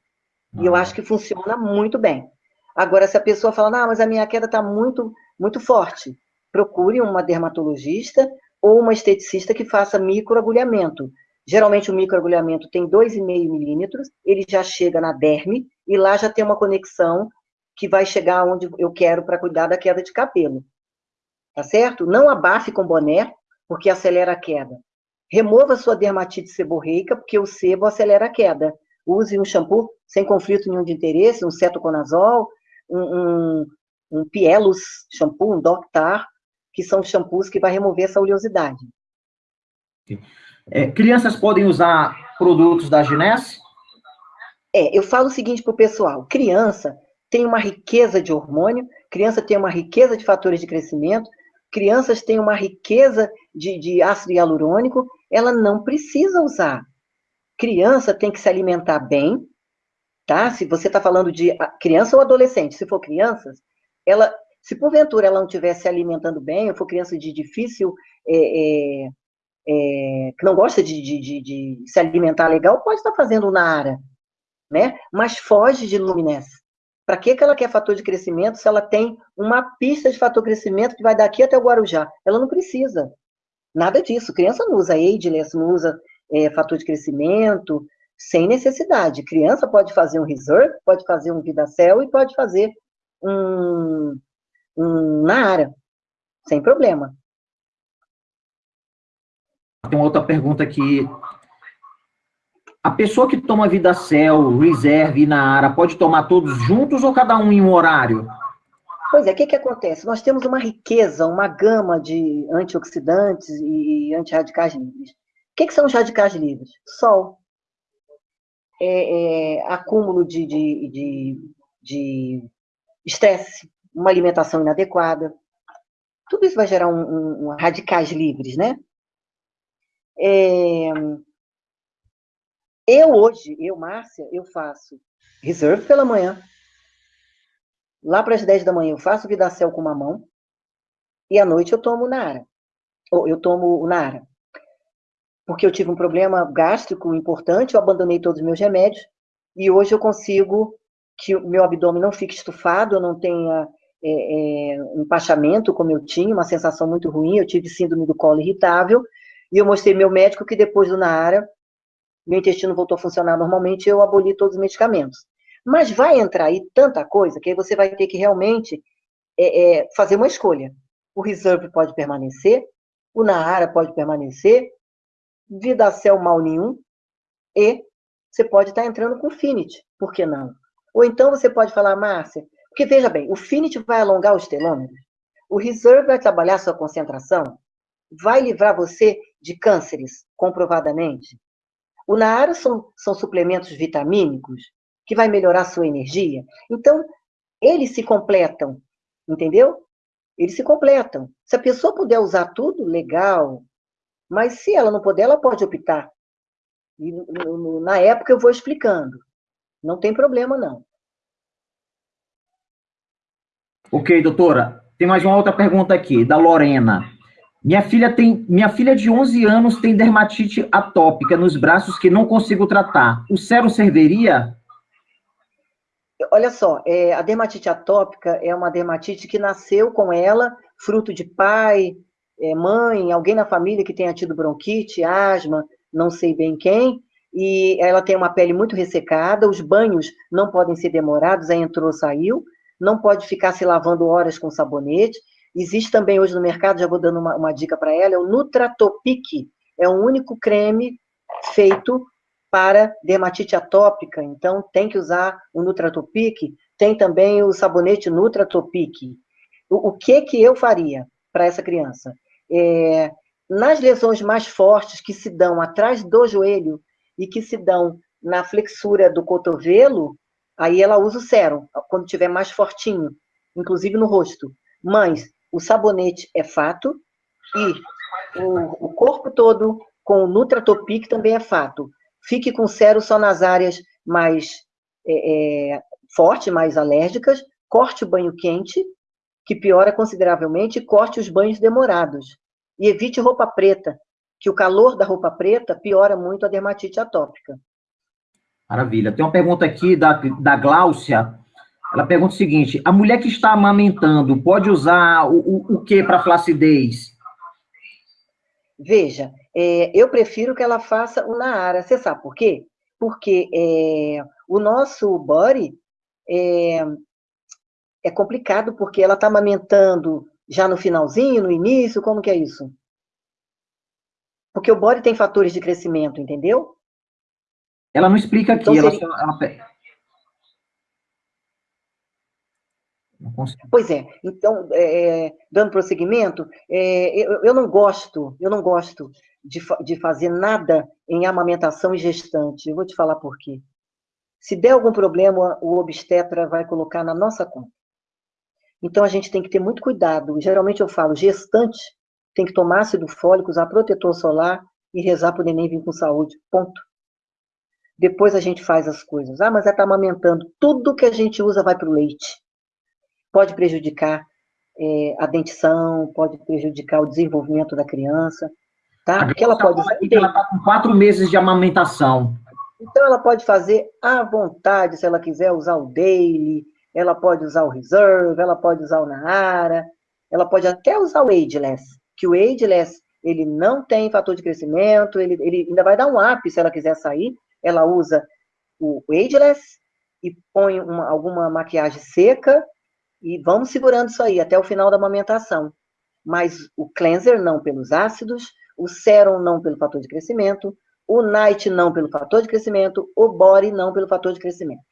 E eu ah. acho que funciona muito bem. Agora, se a pessoa fala, ah, mas a minha queda está muito, muito forte, procure uma dermatologista ou uma esteticista que faça microagulhamento. Geralmente o microagulhamento tem 2,5 milímetros, ele já chega na derme e lá já tem uma conexão que vai chegar onde eu quero para cuidar da queda de cabelo. Tá certo? Não abafe com boné, porque acelera a queda. Remova sua dermatite seborreica, porque o sebo acelera a queda. Use um shampoo sem conflito nenhum de interesse, um cetoconazol, um, um, um Pielus shampoo, um Doctar, que são shampoos que vai remover essa oleosidade. É, crianças podem usar produtos da Ginesse? É, eu falo o seguinte para o pessoal: criança tem uma riqueza de hormônio, criança tem uma riqueza de fatores de crescimento, crianças têm uma riqueza de, de ácido hialurônico, ela não precisa usar. Criança tem que se alimentar bem, tá? Se você está falando de criança ou adolescente, se for crianças, ela, se porventura ela não estiver se alimentando bem, ou for criança de difícil é, é, é, que não gosta de, de, de, de, se alimentar legal, pode estar fazendo Nara, né? Mas foge de luminescência. Para que, que ela quer fator de crescimento se ela tem uma pista de fator de crescimento que vai daqui até o Guarujá? Ela não precisa. Nada disso. Criança não usa Ageless, não usa é, fator de crescimento, sem necessidade. Criança pode fazer um Reserve, pode fazer um Vidacel e pode fazer um, um Nara, sem problema. Tem uma outra pergunta aqui. A pessoa que toma Vidacel, Reserve e Naara, pode tomar todos juntos ou cada um em um horário? Pois é, o que, que acontece? Nós temos uma riqueza, uma gama de antioxidantes e antirradicais livres. O que, que são os radicais livres? Sol. É, é, acúmulo de, de, de estresse, uma alimentação inadequada. Tudo isso vai gerar um, um, um radicais livres, né? É... Eu hoje, eu, Márcia, eu faço reserve pela manhã. Lá para as 10 da manhã eu faço vidacel com mamão. E à noite eu tomo Nara. Ou eu tomo Nara. Porque eu tive um problema gástrico importante, eu abandonei todos os meus remédios. E hoje eu consigo que o meu abdômen não fique estufado, eu não tenha é, é, um empachamento como eu tinha, uma sensação muito ruim. Eu tive síndrome do colo irritável e eu mostrei meu médico que depois do Naara, meu intestino voltou a funcionar normalmente, eu aboli todos os medicamentos. Mas vai entrar aí tanta coisa que aí você vai ter que realmente é, é, fazer uma escolha. O Reserve pode permanecer, o Naara pode permanecer, Vidacel mal nenhum, e você pode estar entrando com Finity, por que não? Ou então você pode falar, Márcia, porque veja bem, o Finity vai alongar os telômeros, o Reserve vai trabalhar sua concentração, vai livrar você de cânceres, comprovadamente. O Naara são, são suplementos vitamínicos que vai melhorar a sua energia. Então, eles se completam, entendeu? Eles se completam. Se a pessoa puder usar tudo, legal. Mas se ela não puder, ela pode optar. E na época eu vou explicando. Não tem problema, não. Ok, doutora. Tem mais uma outra pergunta aqui, da Lorena. Minha filha tem, minha filha de 11 anos tem dermatite atópica nos braços que não consigo tratar. O sérum serviria? Olha só, é, a dermatite atópica é uma dermatite que nasceu com ela, fruto de pai, é, mãe, alguém na família que tenha tido bronquite, asma, não sei bem quem, e ela tem uma pele muito ressecada, os banhos não podem ser demorados, aí entrou, saiu, não pode ficar se lavando horas com sabonete, Existe também hoje no mercado, já vou dando uma, uma dica para ela, é o Nutratopic. É o único creme feito para dermatite atópica. Então, tem que usar o Nutratopic. Tem também o sabonete Nutratopic. O, o que que eu faria para essa criança? É, nas lesões mais fortes que se dão atrás do joelho e que se dão na flexura do cotovelo, aí ela usa o sérum, quando tiver mais fortinho, inclusive no rosto. Mães, o sabonete é fato e o, o corpo todo com o Nutratopic também é fato. Fique com cero só nas áreas mais é, é, fortes, mais alérgicas, corte o banho quente, que piora consideravelmente, e corte os banhos demorados. E evite roupa preta, que o calor da roupa preta piora muito a dermatite atópica. Maravilha. Tem uma pergunta aqui da, da Gláucia. Ela pergunta o seguinte: a mulher que está amamentando pode usar o, o, o que para flacidez? Veja, é, eu prefiro que ela faça o Naara. Você sabe por quê? Porque é, o nosso body é, é complicado, porque ela está amamentando já no finalzinho, no início, como que é isso? Porque o body tem fatores de crescimento, entendeu? Ela não explica aqui, então, ela, seria... ela, Pois é, então, é, dando prosseguimento, é, eu, eu, não gosto, eu não gosto de, de fazer nada em amamentação e gestante. Eu vou te falar por quê. Se der algum problema, o obstetra vai colocar na nossa conta. Então, a gente tem que ter muito cuidado. Geralmente eu falo, gestante tem que tomar ácido fólico, usar protetor solar e rezar para o neném vir com saúde. Ponto. Depois a gente faz as coisas. Ah, mas ela está amamentando. Tudo que a gente usa vai para o leite pode prejudicar é, a dentição, pode prejudicar o desenvolvimento da criança, tá? Porque ela pode. Ela está com quatro meses de amamentação. Então ela pode fazer à vontade, se ela quiser usar o daily, ela pode usar o reserve, ela pode usar o Nahara, ela pode até usar o ageless, que o ageless ele não tem fator de crescimento, ele, ele ainda vai dar um up se ela quiser sair, ela usa o ageless e põe uma, alguma maquiagem seca e vamos segurando isso aí até o final da amamentação. Mas o cleanser não pelos ácidos, o serum não pelo fator de crescimento, o night não pelo fator de crescimento, o body não pelo fator de crescimento.